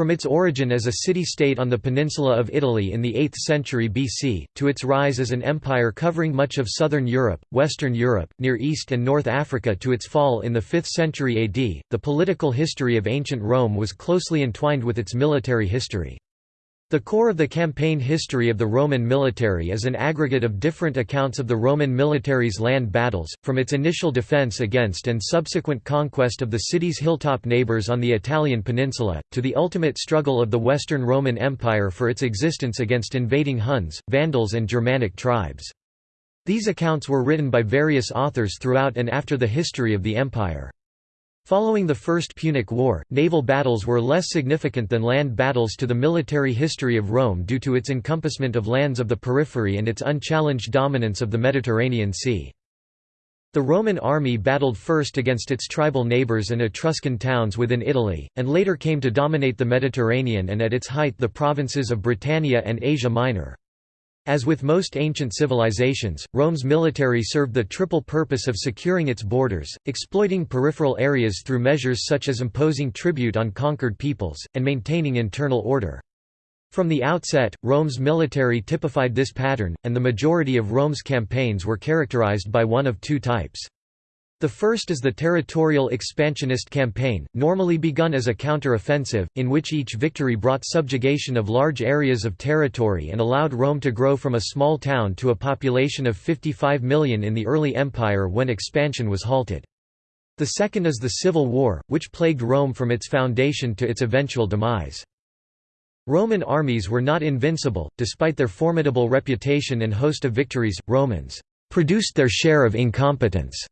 From its origin as a city-state on the peninsula of Italy in the 8th century BC, to its rise as an empire covering much of southern Europe, western Europe, Near East and North Africa to its fall in the 5th century AD, the political history of ancient Rome was closely entwined with its military history. The core of the campaign history of the Roman military is an aggregate of different accounts of the Roman military's land battles, from its initial defense against and subsequent conquest of the city's hilltop neighbors on the Italian peninsula, to the ultimate struggle of the Western Roman Empire for its existence against invading Huns, Vandals and Germanic tribes. These accounts were written by various authors throughout and after the history of the empire. Following the First Punic War, naval battles were less significant than land battles to the military history of Rome due to its encompassment of lands of the periphery and its unchallenged dominance of the Mediterranean Sea. The Roman army battled first against its tribal neighbours and Etruscan towns within Italy, and later came to dominate the Mediterranean and at its height the provinces of Britannia and Asia Minor. As with most ancient civilizations, Rome's military served the triple purpose of securing its borders, exploiting peripheral areas through measures such as imposing tribute on conquered peoples, and maintaining internal order. From the outset, Rome's military typified this pattern, and the majority of Rome's campaigns were characterized by one of two types. The first is the territorial expansionist campaign, normally begun as a counter-offensive, in which each victory brought subjugation of large areas of territory and allowed Rome to grow from a small town to a population of 55 million in the early empire when expansion was halted. The second is the Civil War, which plagued Rome from its foundation to its eventual demise. Roman armies were not invincible, despite their formidable reputation and host of victories, Romans produced their share of incompetence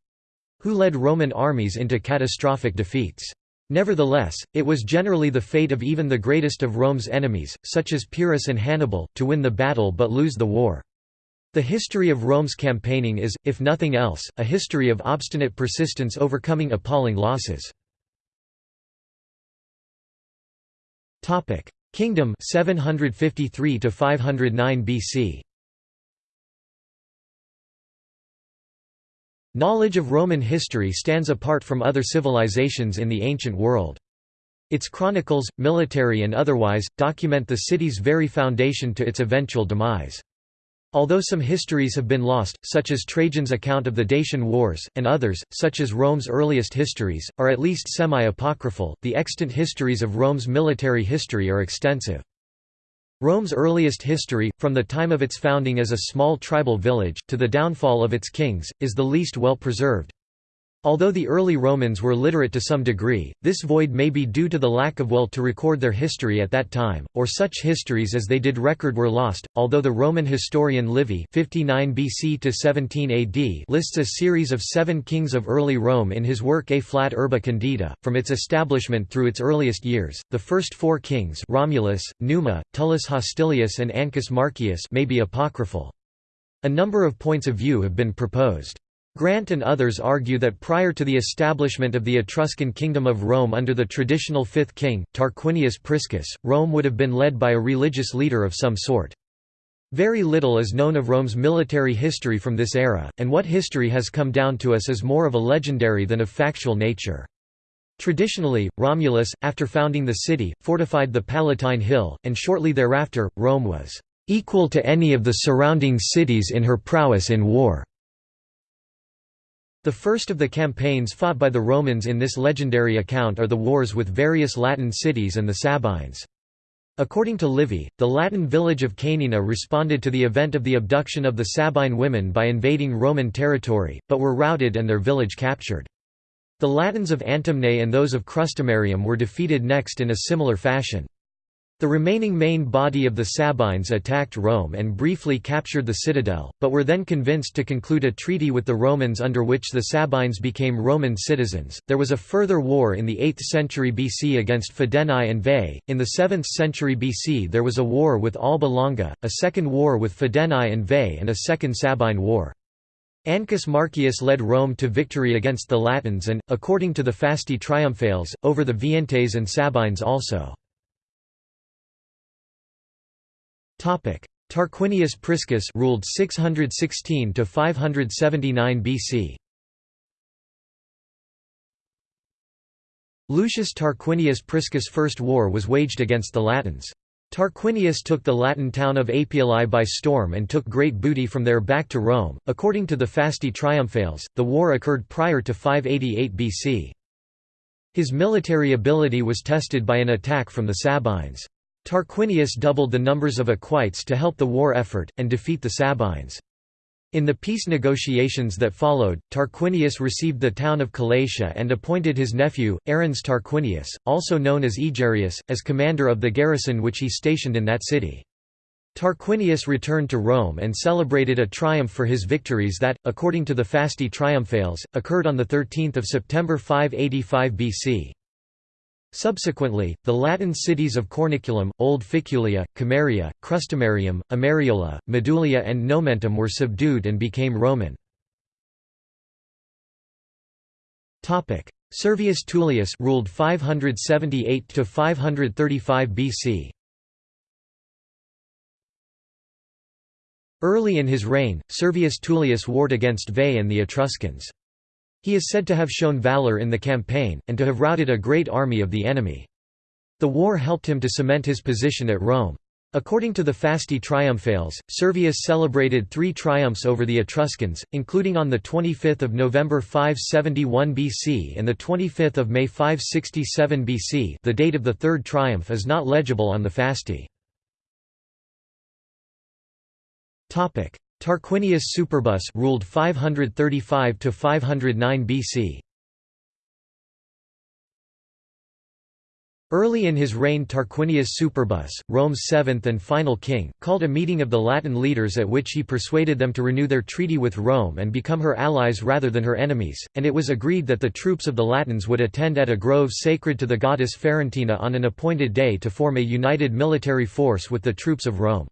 who led Roman armies into catastrophic defeats. Nevertheless, it was generally the fate of even the greatest of Rome's enemies, such as Pyrrhus and Hannibal, to win the battle but lose the war. The history of Rome's campaigning is, if nothing else, a history of obstinate persistence overcoming appalling losses. Kingdom 753 to 509 BC Knowledge of Roman history stands apart from other civilizations in the ancient world. Its chronicles, military and otherwise, document the city's very foundation to its eventual demise. Although some histories have been lost, such as Trajan's account of the Dacian Wars, and others, such as Rome's earliest histories, are at least semi-apocryphal, the extant histories of Rome's military history are extensive. Rome's earliest history, from the time of its founding as a small tribal village, to the downfall of its kings, is the least well preserved. Although the early Romans were literate to some degree, this void may be due to the lack of will to record their history at that time, or such histories as they did record were lost. Although the Roman historian Livy (59 BC to 17 AD) lists a series of seven kings of early Rome in his work Ab Urbe Condita, from its establishment through its earliest years, the first four kings Romulus, Numa, Tullus Hostilius, and Ancus Marcius may be apocryphal. A number of points of view have been proposed. Grant and others argue that prior to the establishment of the Etruscan Kingdom of Rome under the traditional fifth king, Tarquinius Priscus, Rome would have been led by a religious leader of some sort. Very little is known of Rome's military history from this era, and what history has come down to us is more of a legendary than of factual nature. Traditionally, Romulus, after founding the city, fortified the Palatine Hill, and shortly thereafter, Rome was "...equal to any of the surrounding cities in her prowess in war." The first of the campaigns fought by the Romans in this legendary account are the wars with various Latin cities and the Sabines. According to Livy, the Latin village of Caenina responded to the event of the abduction of the Sabine women by invading Roman territory, but were routed and their village captured. The Latins of Antemnae and those of Crustumerium were defeated next in a similar fashion. The remaining main body of the Sabines attacked Rome and briefly captured the citadel, but were then convinced to conclude a treaty with the Romans under which the Sabines became Roman citizens. There was a further war in the 8th century BC against Fidenae and Veii. In the 7th century BC, there was a war with Alba Longa, a second war with Fidenae and Veii, and a second Sabine war. Ancus Marcius led Rome to victory against the Latins and, according to the Fasti Triumphales, over the Veientes and Sabines also. Tarquinius Priscus ruled 616 to 579 BC. Lucius Tarquinius Priscus' first war was waged against the Latins. Tarquinius took the Latin town of Apiolae by storm and took great booty from there back to Rome. According to the Fasti Triumphales, the war occurred prior to 588 BC. His military ability was tested by an attack from the Sabines. Tarquinius doubled the numbers of equites to help the war effort, and defeat the Sabines. In the peace negotiations that followed, Tarquinius received the town of Calatia and appointed his nephew, Arruns Tarquinius, also known as Egerius, as commander of the garrison which he stationed in that city. Tarquinius returned to Rome and celebrated a triumph for his victories that, according to the Fasti Triumphales, occurred on 13 September 585 BC. Subsequently, the Latin cities of Corniculum, Old Ficulia, Cameria, Crustumerium, Ameriola, Medulia and Nomentum were subdued and became Roman. Servius Tullius ruled 578 to 535 BC. Early in his reign, Servius Tullius warred against Veii and the Etruscans. He is said to have shown valor in the campaign, and to have routed a great army of the enemy. The war helped him to cement his position at Rome. According to the Fasti Triumphales, Servius celebrated three triumphs over the Etruscans, including on 25 November 571 BC and 25 May 567 BC the date of the third triumph is not legible on the Fasti. Tarquinius Superbus ruled 535 to 509 BC. Early in his reign Tarquinius Superbus, Rome's seventh and final king, called a meeting of the Latin leaders at which he persuaded them to renew their treaty with Rome and become her allies rather than her enemies, and it was agreed that the troops of the Latins would attend at a grove sacred to the goddess Ferentina on an appointed day to form a united military force with the troops of Rome.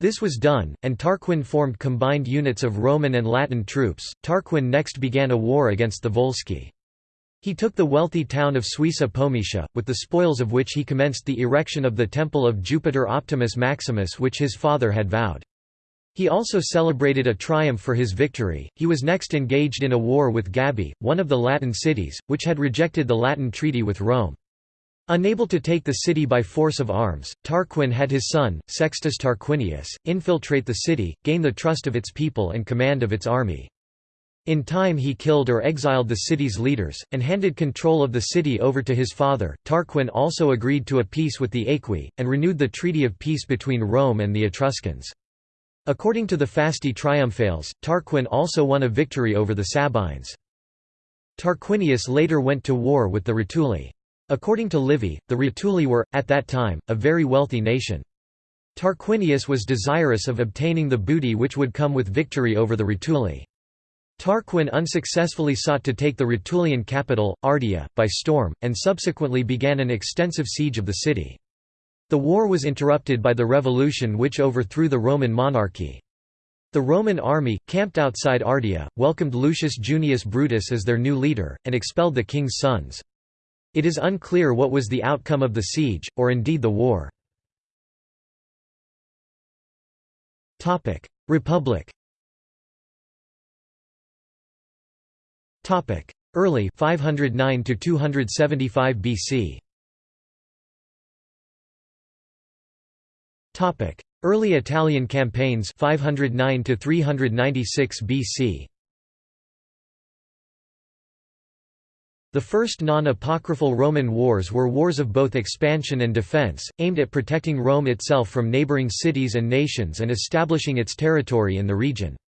This was done, and Tarquin formed combined units of Roman and Latin troops. Tarquin next began a war against the Volsci. He took the wealthy town of Suessa Pometia, with the spoils of which he commenced the erection of the temple of Jupiter Optimus Maximus which his father had vowed. He also celebrated a triumph for his victory. He was next engaged in a war with Gabii, one of the Latin cities, which had rejected the Latin treaty with Rome. Unable to take the city by force of arms, Tarquin had his son, Sextus Tarquinius, infiltrate the city, gain the trust of its people and command of its army. In time he killed or exiled the city's leaders, and handed control of the city over to his father. Tarquin also agreed to a peace with the Aequi, and renewed the treaty of peace between Rome and the Etruscans. According to the Fasti Triumphales, Tarquin also won a victory over the Sabines. Tarquinius later went to war with the Rutuli. According to Livy, the Rutuli were, at that time, a very wealthy nation. Tarquinius was desirous of obtaining the booty which would come with victory over the Rutuli. Tarquin unsuccessfully sought to take the Rutulian capital, Ardea, by storm, and subsequently began an extensive siege of the city. The war was interrupted by the revolution which overthrew the Roman monarchy. The Roman army, camped outside Ardea, welcomed Lucius Junius Brutus as their new leader, and expelled the king's sons. It is unclear what was the outcome of the siege, or indeed the war. Republic Early 509 to 275 BC. Topic: Early Italian campaigns 509 to 396 BC. The first non-apocryphal Roman wars were wars of both expansion and defense, aimed at protecting Rome itself from neighboring cities and nations and establishing its territory in the region.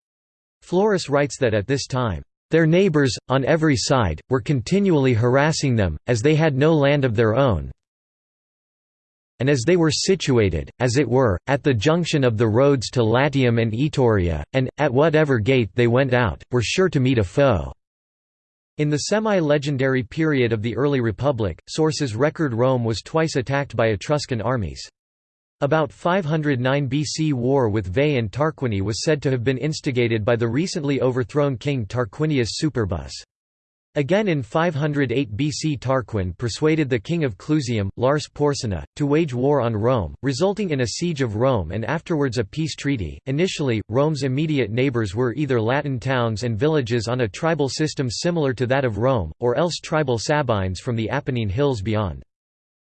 Florus writes that at this time, "...their neighbors, on every side, were continually harassing them, as they had no land of their own and as they were situated, as it were, at the junction of the roads to Latium and Etruria, and, at whatever gate they went out, were sure to meet a foe." In the semi-legendary period of the early Republic, sources record Rome was twice attacked by Etruscan armies. About 509 BC war with Veii and Tarquinii was said to have been instigated by the recently overthrown king Tarquinius Superbus. Again in 508 BC Tarquin persuaded the king of Clusium, Lars Porsena, to wage war on Rome, resulting in a siege of Rome and afterwards a peace treaty. Initially, Rome's immediate neighbors were either Latin towns and villages on a tribal system similar to that of Rome, or else tribal Sabines from the Apennine hills beyond.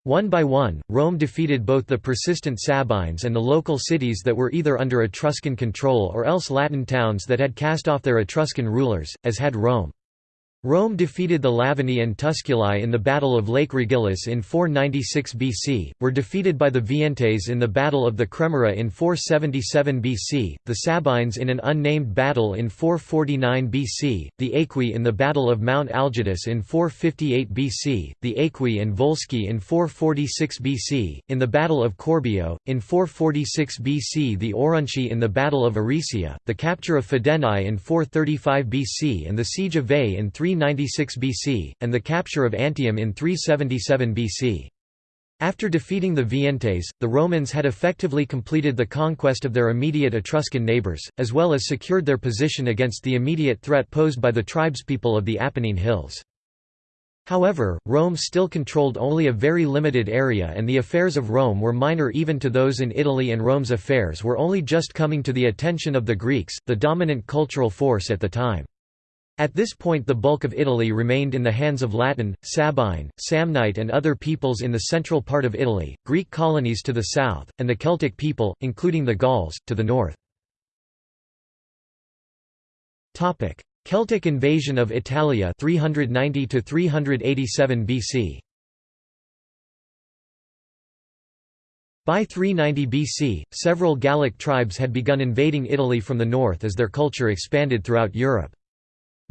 One by one, Rome defeated both the persistent Sabines and the local cities that were either under Etruscan control or else Latin towns that had cast off their Etruscan rulers, as had Rome. Rome defeated the Lavini and Tusculi in the Battle of Lake Regillus in 496 BC, were defeated by the Veientes in the Battle of the Cremera in 477 BC, the Sabines in an unnamed battle in 449 BC, the Aequi in the Battle of Mount Algidus in 458 BC, the Aequi and Volsci in 446 BC, in the Battle of Corbio, in 446 BC the Aurunci in the Battle of Aricia, the capture of Fidenae in 435 BC and the siege of Veii in 3 396 BC, and the capture of Antium in 377 BC. After defeating the Veientes, the Romans had effectively completed the conquest of their immediate Etruscan neighbours, as well as secured their position against the immediate threat posed by the tribespeople of the Apennine Hills. However, Rome still controlled only a very limited area and the affairs of Rome were minor even to those in Italy and Rome's affairs were only just coming to the attention of the Greeks, the dominant cultural force at the time. At this point the bulk of Italy remained in the hands of Latin, Sabine, Samnite and other peoples in the central part of Italy, Greek colonies to the south, and the Celtic people, including the Gauls, to the north. Celtic invasion of Italia 390 to 387 BC. By 390 BC, several Gallic tribes had begun invading Italy from the north as their culture expanded throughout Europe.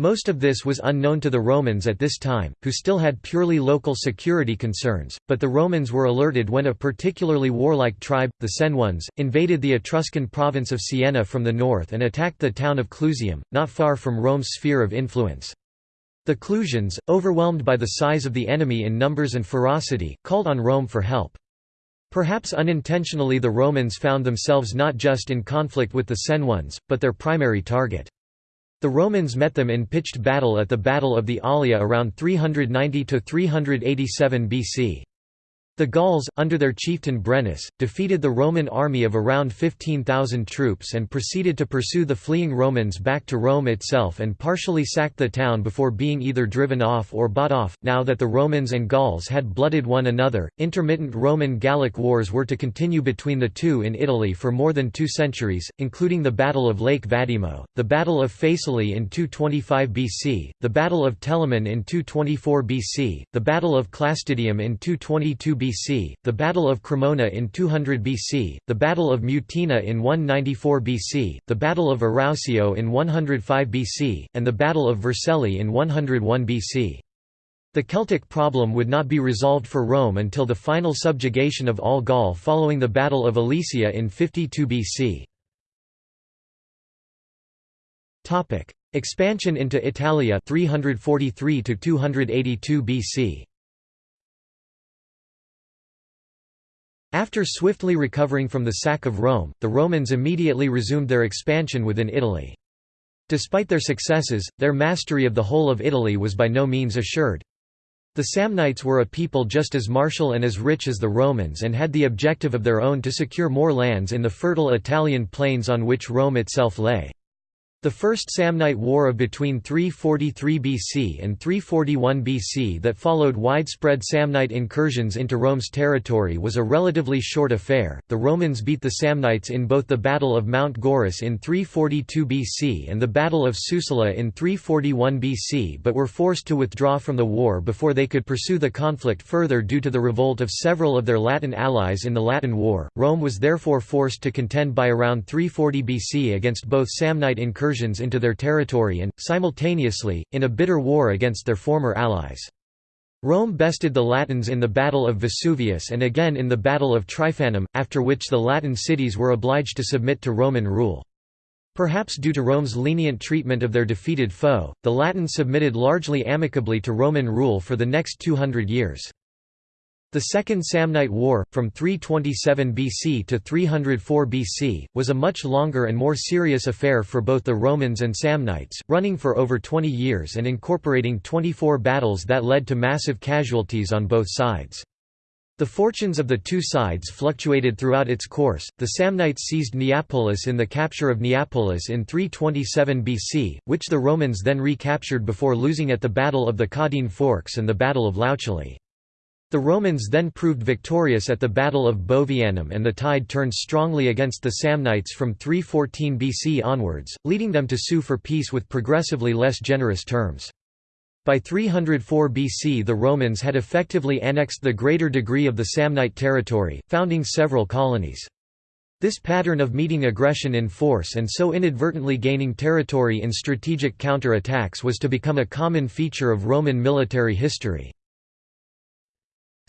Most of this was unknown to the Romans at this time, who still had purely local security concerns, but the Romans were alerted when a particularly warlike tribe, the Senones, invaded the Etruscan province of Siena from the north and attacked the town of Clusium, not far from Rome's sphere of influence. The Clusians, overwhelmed by the size of the enemy in numbers and ferocity, called on Rome for help. Perhaps unintentionally the Romans found themselves not just in conflict with the Senones, but their primary target. The Romans met them in pitched battle at the Battle of the Allia around 390–387 BC. The Gauls, under their chieftain Brennus, defeated the Roman army of around 15,000 troops and proceeded to pursue the fleeing Romans back to Rome itself and partially sacked the town before being either driven off or bought off. Now that the Romans and Gauls had blooded one another, intermittent Roman Gallic wars were to continue between the two in Italy for more than two centuries, including the Battle of Lake Vadimo, the Battle of Faesulae in 225 BC, the Battle of Telamon in 224 BC, the Battle of Clastidium in 222 BC BC, the Battle of Cremona in 200 BC, the Battle of Mutina in 194 BC, the Battle of Arausio in 105 BC, and the Battle of Vercelli in 101 BC. The Celtic problem would not be resolved for Rome until the final subjugation of all Gaul following the Battle of Alesia in 52 BC. Expansion into Italia 343 to 282 BC. After swiftly recovering from the sack of Rome, the Romans immediately resumed their expansion within Italy. Despite their successes, their mastery of the whole of Italy was by no means assured. The Samnites were a people just as martial and as rich as the Romans and had the objective of their own to secure more lands in the fertile Italian plains on which Rome itself lay. The First Samnite War of between 343 BC and 341 BC that followed widespread Samnite incursions into Rome's territory was a relatively short affair. The Romans beat the Samnites in both the Battle of Mount Gaurus in 342 BC and the Battle of Suessula in 341 BC but were forced to withdraw from the war before they could pursue the conflict further due to the revolt of several of their Latin allies in the Latin War. Rome was therefore forced to contend by around 340 BC against both Samnite incursions into their territory and, simultaneously, in a bitter war against their former allies. Rome bested the Latins in the Battle of Vesuvius and again in the Battle of Trifanum, after which the Latin cities were obliged to submit to Roman rule. Perhaps due to Rome's lenient treatment of their defeated foe, the Latins submitted largely amicably to Roman rule for the next 200 years. The Second Samnite War, from 327 BC to 304 BC, was a much longer and more serious affair for both the Romans and Samnites, running for over 20 years and incorporating 24 battles that led to massive casualties on both sides. The fortunes of the two sides fluctuated throughout its course. The Samnites seized Neapolis in the capture of Neapolis in 327 BC, which the Romans then recaptured before losing at the Battle of the Caudine Forks and the Battle of Lautulae. The Romans then proved victorious at the Battle of Bovianum and the tide turned strongly against the Samnites from 314 BC onwards, leading them to sue for peace with progressively less generous terms. By 304 BC the Romans had effectively annexed the greater degree of the Samnite territory, founding several colonies. This pattern of meeting aggression in force and so inadvertently gaining territory in strategic counter-attacks was to become a common feature of Roman military history.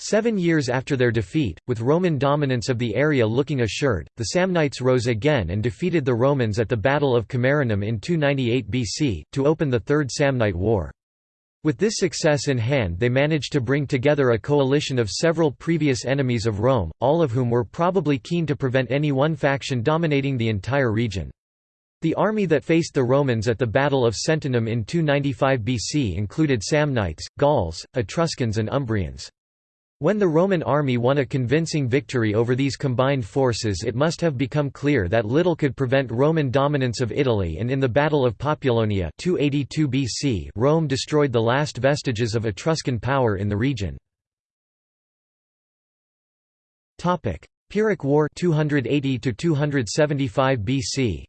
Seven years after their defeat, with Roman dominance of the area looking assured, the Samnites rose again and defeated the Romans at the Battle of Camerinum in 298 BC, to open the Third Samnite War. With this success in hand they managed to bring together a coalition of several previous enemies of Rome, all of whom were probably keen to prevent any one faction dominating the entire region. The army that faced the Romans at the Battle of Sentinum in 295 BC included Samnites, Gauls, Etruscans and Umbrians. When the Roman army won a convincing victory over these combined forces it must have become clear that little could prevent Roman dominance of Italy and in the Battle of Populonia 282 BC Rome destroyed the last vestiges of Etruscan power in the region. Pyrrhic War 280 to 275 BC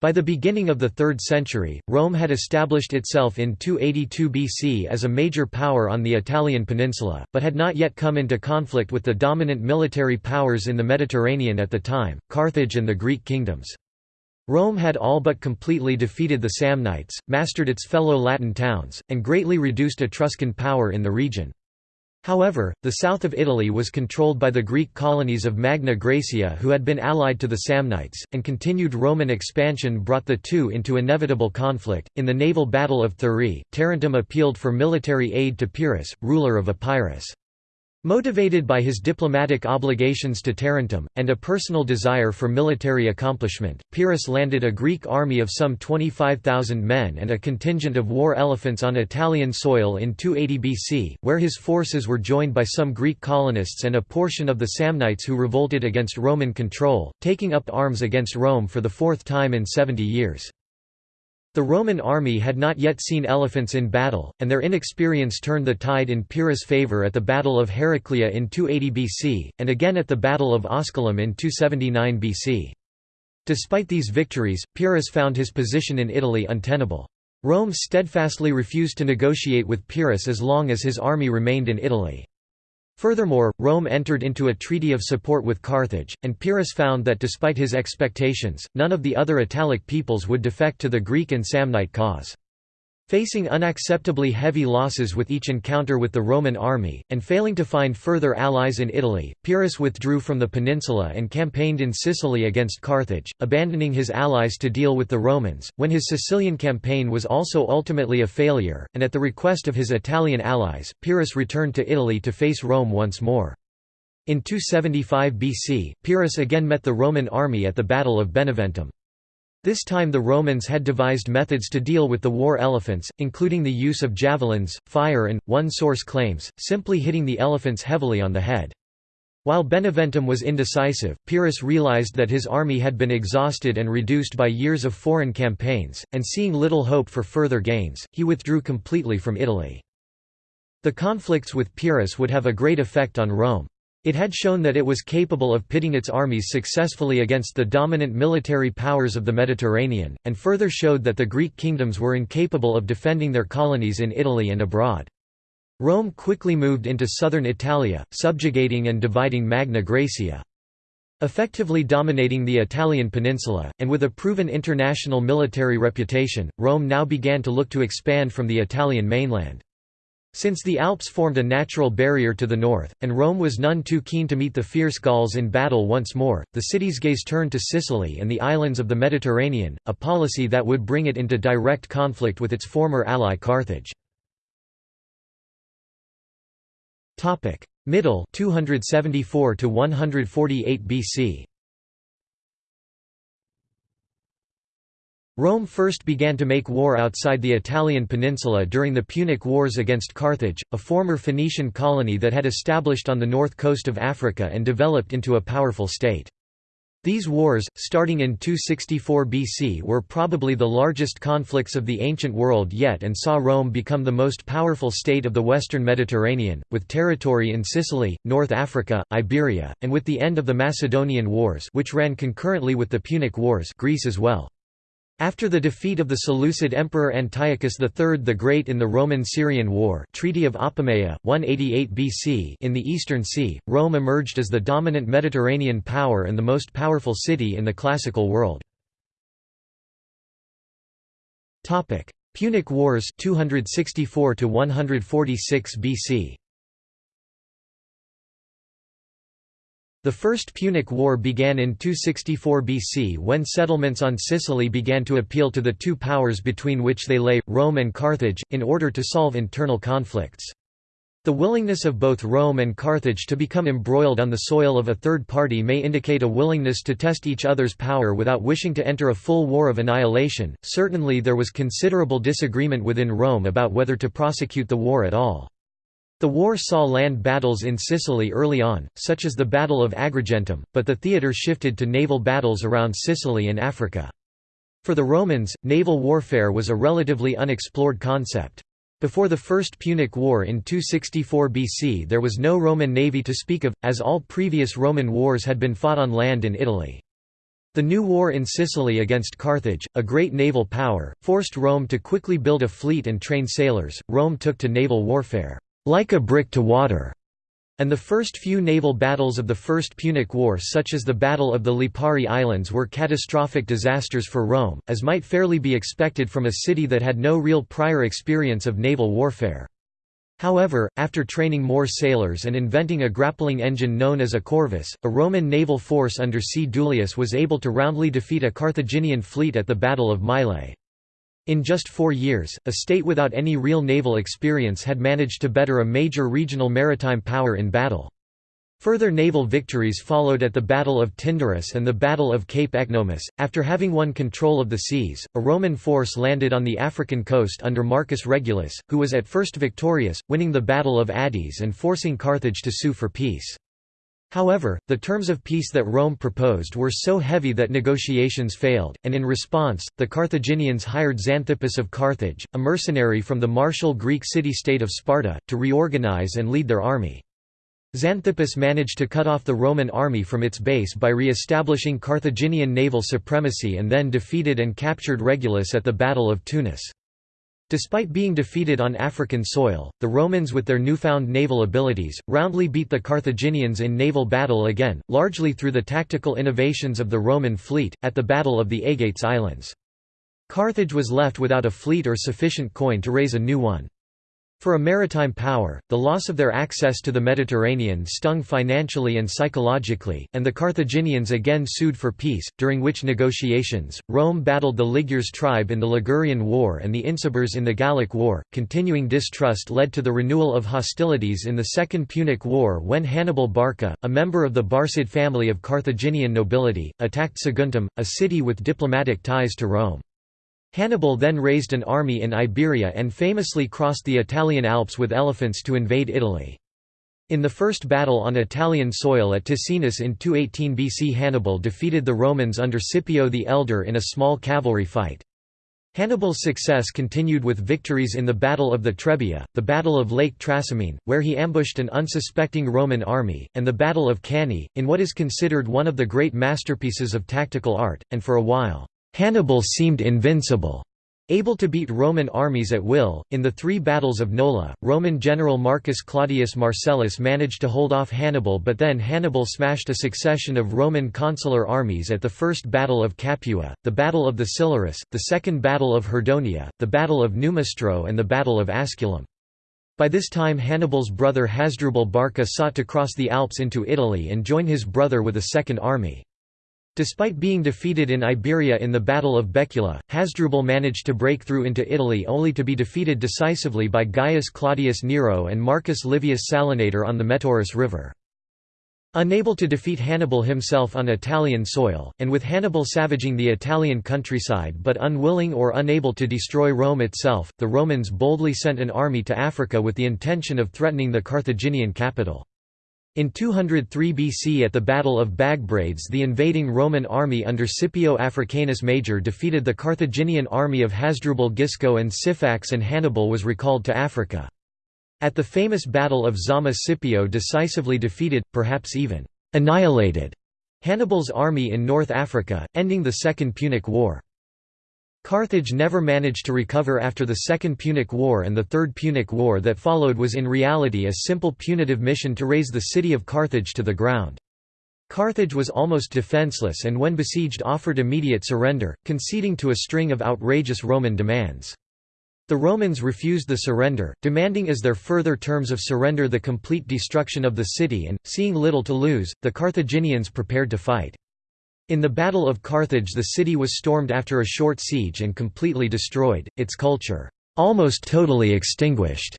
By the beginning of the 3rd century, Rome had established itself in 282 BC as a major power on the Italian peninsula, but had not yet come into conflict with the dominant military powers in the Mediterranean at the time, Carthage and the Greek kingdoms. Rome had all but completely defeated the Samnites, mastered its fellow Latin towns, and greatly reduced Etruscan power in the region. However, the south of Italy was controlled by the Greek colonies of Magna Graecia who had been allied to the Samnites, and continued Roman expansion brought the two into inevitable conflict. In the naval battle of Thurii, Tarentum appealed for military aid to Pyrrhus, ruler of Epirus. Motivated by his diplomatic obligations to Tarentum, and a personal desire for military accomplishment, Pyrrhus landed a Greek army of some 25,000 men and a contingent of war elephants on Italian soil in 280 BC, where his forces were joined by some Greek colonists and a portion of the Samnites who revolted against Roman control, taking up arms against Rome for the fourth time in 70 years. The Roman army had not yet seen elephants in battle, and their inexperience turned the tide in Pyrrhus' favour at the Battle of Heraclea in 280 BC, and again at the Battle of Asculum in 279 BC. Despite these victories, Pyrrhus found his position in Italy untenable. Rome steadfastly refused to negotiate with Pyrrhus as long as his army remained in Italy. Furthermore, Rome entered into a treaty of support with Carthage, and Pyrrhus found that despite his expectations, none of the other Italic peoples would defect to the Greek and Samnite cause. Facing unacceptably heavy losses with each encounter with the Roman army, and failing to find further allies in Italy, Pyrrhus withdrew from the peninsula and campaigned in Sicily against Carthage, abandoning his allies to deal with the Romans. When his Sicilian campaign was also ultimately a failure, and at the request of his Italian allies, Pyrrhus returned to Italy to face Rome once more. In 275 BC, Pyrrhus again met the Roman army at the Battle of Beneventum. This time the Romans had devised methods to deal with the war elephants, including the use of javelins, fire and, one source claims, simply hitting the elephants heavily on the head. While Beneventum was indecisive, Pyrrhus realized that his army had been exhausted and reduced by years of foreign campaigns, and seeing little hope for further gains, he withdrew completely from Italy. The conflicts with Pyrrhus would have a great effect on Rome. It had shown that it was capable of pitting its armies successfully against the dominant military powers of the Mediterranean, and further showed that the Greek kingdoms were incapable of defending their colonies in Italy and abroad. Rome quickly moved into southern Italia, subjugating and dividing Magna Graecia. Effectively dominating the Italian peninsula, and with a proven international military reputation, Rome now began to look to expand from the Italian mainland. Since the Alps formed a natural barrier to the north, and Rome was none too keen to meet the fierce Gauls in battle once more, the city's gaze turned to Sicily and the islands of the Mediterranean, a policy that would bring it into direct conflict with its former ally Carthage. Middle 274 to 148 BC. Rome first began to make war outside the Italian peninsula during the Punic Wars against Carthage, a former Phoenician colony that had established on the north coast of Africa and developed into a powerful state. These wars, starting in 264 BC were probably the largest conflicts of the ancient world yet and saw Rome become the most powerful state of the western Mediterranean, with territory in Sicily, North Africa, Iberia, and with the end of the Macedonian Wars which ran concurrently with the Punic Wars Greece as well. After the defeat of the Seleucid Emperor Antiochus III the Great in the Roman-Syrian War Treaty of Apamea, 188 BC in the Eastern Sea, Rome emerged as the dominant Mediterranean power and the most powerful city in the classical world. Punic Wars 264 146 BC The First Punic War began in 264 BC when settlements on Sicily began to appeal to the two powers between which they lay, Rome and Carthage, in order to solve internal conflicts. The willingness of both Rome and Carthage to become embroiled on the soil of a third party may indicate a willingness to test each other's power without wishing to enter a full war of annihilation. Certainly there was considerable disagreement within Rome about whether to prosecute the war at all. The war saw land battles in Sicily early on, such as the Battle of Agrigentum, but the theatre shifted to naval battles around Sicily and Africa. For the Romans, naval warfare was a relatively unexplored concept. Before the First Punic War in 264 BC there was no Roman navy to speak of, as all previous Roman wars had been fought on land in Italy. The new war in Sicily against Carthage, a great naval power, forced Rome to quickly build a fleet and train sailors. Rome took to naval warfare like a brick to water, and the first few naval battles of the First Punic War such as the Battle of the Lipari Islands were catastrophic disasters for Rome, as might fairly be expected from a city that had no real prior experience of naval warfare. However, after training more sailors and inventing a grappling engine known as a corvus, a Roman naval force under C. Duilius was able to roundly defeat a Carthaginian fleet at the Battle of Mylae. In just four years, a state without any real naval experience had managed to better a major regional maritime power in battle. Further naval victories followed at the Battle of Tyndaris and the Battle of Cape Ecnomus. After having won control of the seas, a Roman force landed on the African coast under Marcus Regulus, who was at first victorious, winning the Battle of Adys and forcing Carthage to sue for peace. However, the terms of peace that Rome proposed were so heavy that negotiations failed, and in response, the Carthaginians hired Xanthippus of Carthage, a mercenary from the martial Greek city-state of Sparta, to reorganize and lead their army. Xanthippus managed to cut off the Roman army from its base by re-establishing Carthaginian naval supremacy and then defeated and captured Regulus at the Battle of Tunis. Despite being defeated on African soil, the Romans with their newfound naval abilities, roundly beat the Carthaginians in naval battle again, largely through the tactical innovations of the Roman fleet, at the Battle of the Aegates Islands. Carthage was left without a fleet or sufficient coin to raise a new one. For a maritime power, the loss of their access to the Mediterranean stung financially and psychologically, and the Carthaginians again sued for peace, during which negotiations, Rome battled the Ligures tribe in the Ligurian War and the Insubres in the Gallic War. Continuing distrust led to the renewal of hostilities in the Second Punic War when Hannibal Barca, a member of the Barcid family of Carthaginian nobility, attacked Saguntum, a city with diplomatic ties to Rome. Hannibal then raised an army in Iberia and famously crossed the Italian Alps with elephants to invade Italy. In the first battle on Italian soil at Ticinus in 218 BC Hannibal defeated the Romans under Scipio the Elder in a small cavalry fight. Hannibal's success continued with victories in the Battle of the Trebia, the Battle of Lake Trasimene, where he ambushed an unsuspecting Roman army, and the Battle of Cannae, in what is considered one of the great masterpieces of tactical art, and for a while, Hannibal seemed invincible. Able to beat Roman armies at will, in the three battles of Nola, Roman general Marcus Claudius Marcellus managed to hold off Hannibal but then Hannibal smashed a succession of Roman consular armies at the First Battle of Capua, the Battle of the Silarus, the Second Battle of Herdonia, the Battle of Numistro and the Battle of Asculum. By this time Hannibal's brother Hasdrubal Barca sought to cross the Alps into Italy and join his brother with a second army. Despite being defeated in Iberia in the Battle of Baecula, Hasdrubal managed to break through into Italy only to be defeated decisively by Gaius Claudius Nero and Marcus Livius Salinator on the Metaurus River. Unable to defeat Hannibal himself on Italian soil, and with Hannibal savaging the Italian countryside but unwilling or unable to destroy Rome itself, the Romans boldly sent an army to Africa with the intention of threatening the Carthaginian capital. In 203 BC at the Battle of Bagbrades the invading Roman army under Scipio Africanus Major defeated the Carthaginian army of Hasdrubal Gisco and Syphax and Hannibal was recalled to Africa. At the famous Battle of Zama Scipio decisively defeated, perhaps even annihilated, Hannibal's army in North Africa, ending the Second Punic War. Carthage never managed to recover after the Second Punic War and the Third Punic War that followed was in reality a simple punitive mission to raze the city of Carthage to the ground. Carthage was almost defenseless and when besieged offered immediate surrender, conceding to a string of outrageous Roman demands. The Romans refused the surrender, demanding as their further terms of surrender the complete destruction of the city and, seeing little to lose, the Carthaginians prepared to fight. In the Battle of Carthage the city was stormed after a short siege and completely destroyed, its culture almost totally extinguished.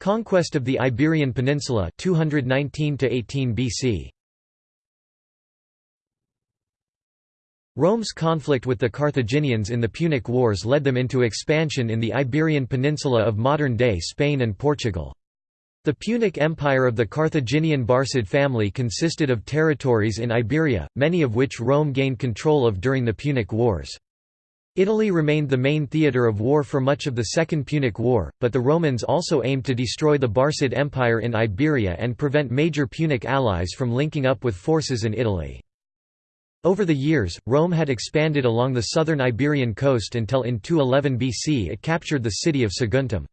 Conquest of the Iberian Peninsula 219 18 BC. Rome's conflict with the Carthaginians in the Punic Wars led them into expansion in the Iberian Peninsula of modern-day Spain and Portugal. The Punic Empire of the Carthaginian Barcid family consisted of territories in Iberia, many of which Rome gained control of during the Punic Wars. Italy remained the main theatre of war for much of the Second Punic War, but the Romans also aimed to destroy the Barcid Empire in Iberia and prevent major Punic allies from linking up with forces in Italy. Over the years, Rome had expanded along the southern Iberian coast until in 211 BC it captured the city of Saguntum.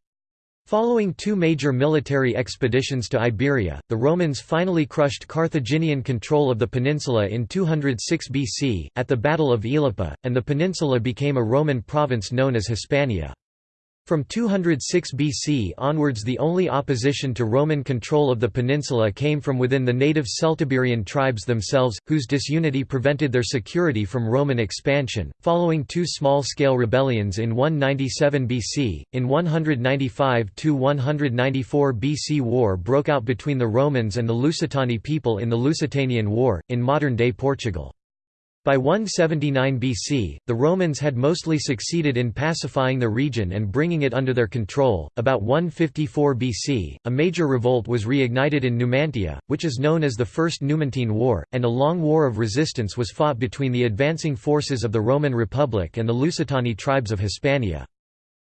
Following two major military expeditions to Iberia, the Romans finally crushed Carthaginian control of the peninsula in 206 BC, at the Battle of Ilipa, and the peninsula became a Roman province known as Hispania. From 206 BC onwards the only opposition to Roman control of the peninsula came from within the native Celtiberian tribes themselves, whose disunity prevented their security from Roman expansion. Following two small-scale rebellions in 197 BC, in 195–194 BC war broke out between the Romans and the Lusitani people in the Lusitanian War, in modern-day Portugal. By 179 BC, the Romans had mostly succeeded in pacifying the region and bringing it under their control. About 154 BC, a major revolt was reignited in Numantia, which is known as the First Numantine War, and a long war of resistance was fought between the advancing forces of the Roman Republic and the Lusitani tribes of Hispania.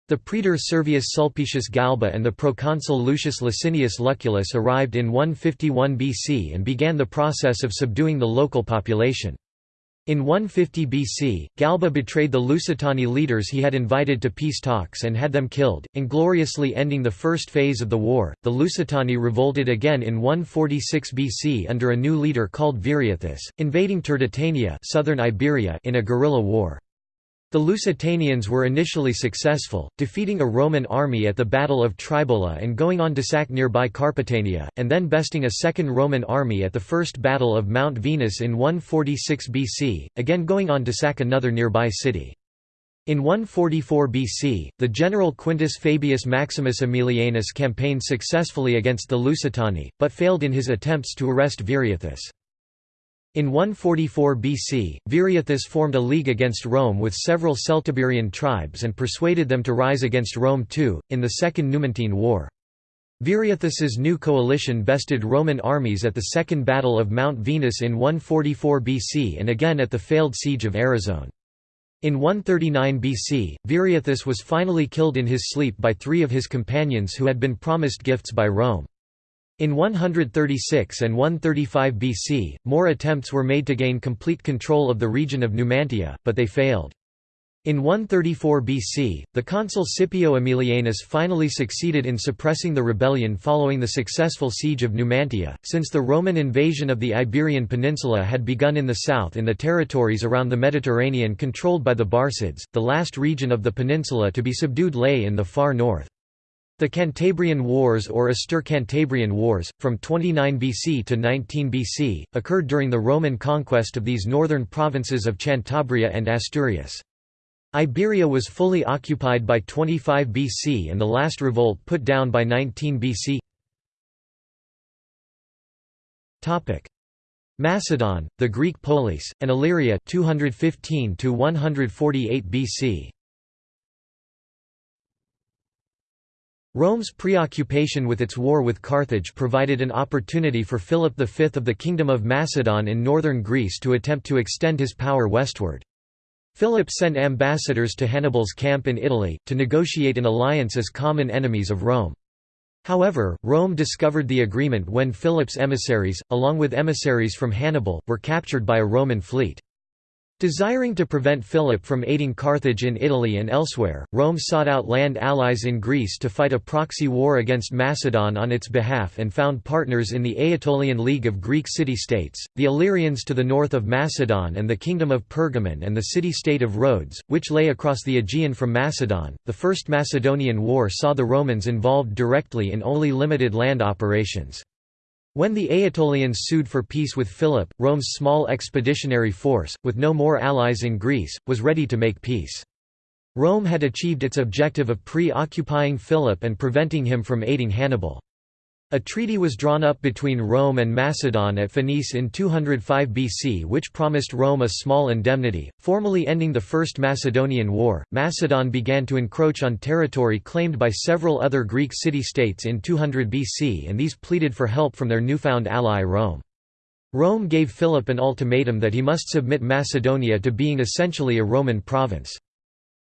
The praetor Servius Sulpicius Galba and the proconsul Lucius Licinius Lucullus arrived in 151 BC and began the process of subduing the local population. In 150 BC, Galba betrayed the Lusitani leaders he had invited to peace talks and had them killed, ingloriously ending the first phase of the war. The Lusitani revolted again in 146 BC under a new leader called Viriathus, invading Turdetania, southern Iberia in a guerrilla war. The Lusitanians were initially successful, defeating a Roman army at the Battle of Tribola and going on to sack nearby Carpetania, and then besting a second Roman army at the First Battle of Mount Venus in 146 BC, again going on to sack another nearby city. In 144 BC, the general Quintus Fabius Maximus Aemilianus campaigned successfully against the Lusitani, but failed in his attempts to arrest Viriathus. In 144 BC, Viriathus formed a league against Rome with several Celtiberian tribes and persuaded them to rise against Rome too, in the Second Numantine War. Viriathus's new coalition bested Roman armies at the Second Battle of Mount Venus in 144 BC and again at the failed siege of Arezzo. In 139 BC, Viriathus was finally killed in his sleep by three of his companions who had been promised gifts by Rome. In 136 and 135 BC, more attempts were made to gain complete control of the region of Numantia, but they failed. In 134 BC, the consul Scipio Aemilianus finally succeeded in suppressing the rebellion following the successful siege of Numantia, since the Roman invasion of the Iberian Peninsula had begun in the south in the territories around the Mediterranean controlled by the Barcids, the last region of the peninsula to be subdued lay in the far north. The Cantabrian Wars or Astur-Cantabrian Wars, from 29 BC to 19 BC, occurred during the Roman conquest of these northern provinces of Cantabria and Asturias. Iberia was fully occupied by 25 BC and the last revolt put down by 19 BC. Macedon, the Greek polis, and Illyria 215 to 148 BC. Rome's preoccupation with its war with Carthage provided an opportunity for Philip V of the Kingdom of Macedon in northern Greece to attempt to extend his power westward. Philip sent ambassadors to Hannibal's camp in Italy, to negotiate an alliance as common enemies of Rome. However, Rome discovered the agreement when Philip's emissaries, along with emissaries from Hannibal, were captured by a Roman fleet. Desiring to prevent Philip from aiding Carthage in Italy and elsewhere, Rome sought out land allies in Greece to fight a proxy war against Macedon on its behalf and found partners in the Aetolian League of Greek city-states, the Illyrians to the north of Macedon and the Kingdom of Pergamon and the city-state of Rhodes, which lay across the Aegean from Macedon. The First Macedonian War saw the Romans involved directly in only limited land operations. When the Aetolians sued for peace with Philip, Rome's small expeditionary force, with no more allies in Greece, was ready to make peace. Rome had achieved its objective of pre-occupying Philip and preventing him from aiding Hannibal. A treaty was drawn up between Rome and Macedon at Phoenice in 205 BC which promised Rome a small indemnity, formally ending the First Macedonian War. Macedon began to encroach on territory claimed by several other Greek city-states in 200 BC and these pleaded for help from their newfound ally Rome. Rome gave Philip an ultimatum that he must submit Macedonia to being essentially a Roman province.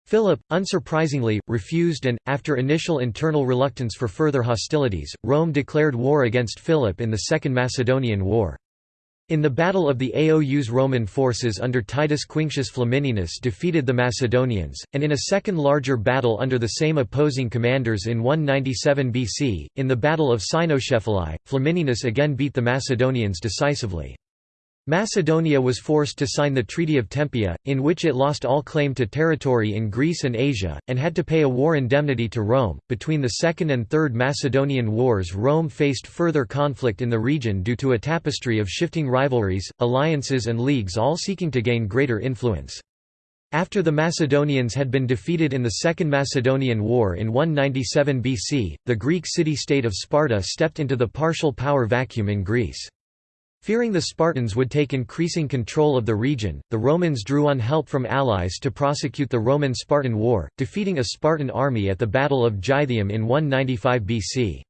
Philip, unsurprisingly, refused and, after initial internal reluctance for further hostilities, Rome declared war against Philip in the Second Macedonian War. In the Battle of the Aous Roman forces under Titus Quinctius Flamininus defeated the Macedonians, and in a second larger battle under the same opposing commanders in 197 BC, in the Battle of Cynoscephalae, Flamininus again beat the Macedonians decisively. Macedonia was forced to sign the Treaty of Tempea, in which it lost all claim to territory in Greece and Asia, and had to pay a war indemnity to Rome. Between the Second and Third Macedonian Wars, Rome faced further conflict in the region due to a tapestry of shifting rivalries, alliances, and leagues all seeking to gain greater influence. After the Macedonians had been defeated in the Second Macedonian War in 197 BC, the Greek city-state of Sparta stepped into the partial power vacuum in Greece. Fearing the Spartans would take increasing control of the region, the Romans drew on help from allies to prosecute the Roman-Spartan War, defeating a Spartan army at the Battle of Gythium in 195 BC.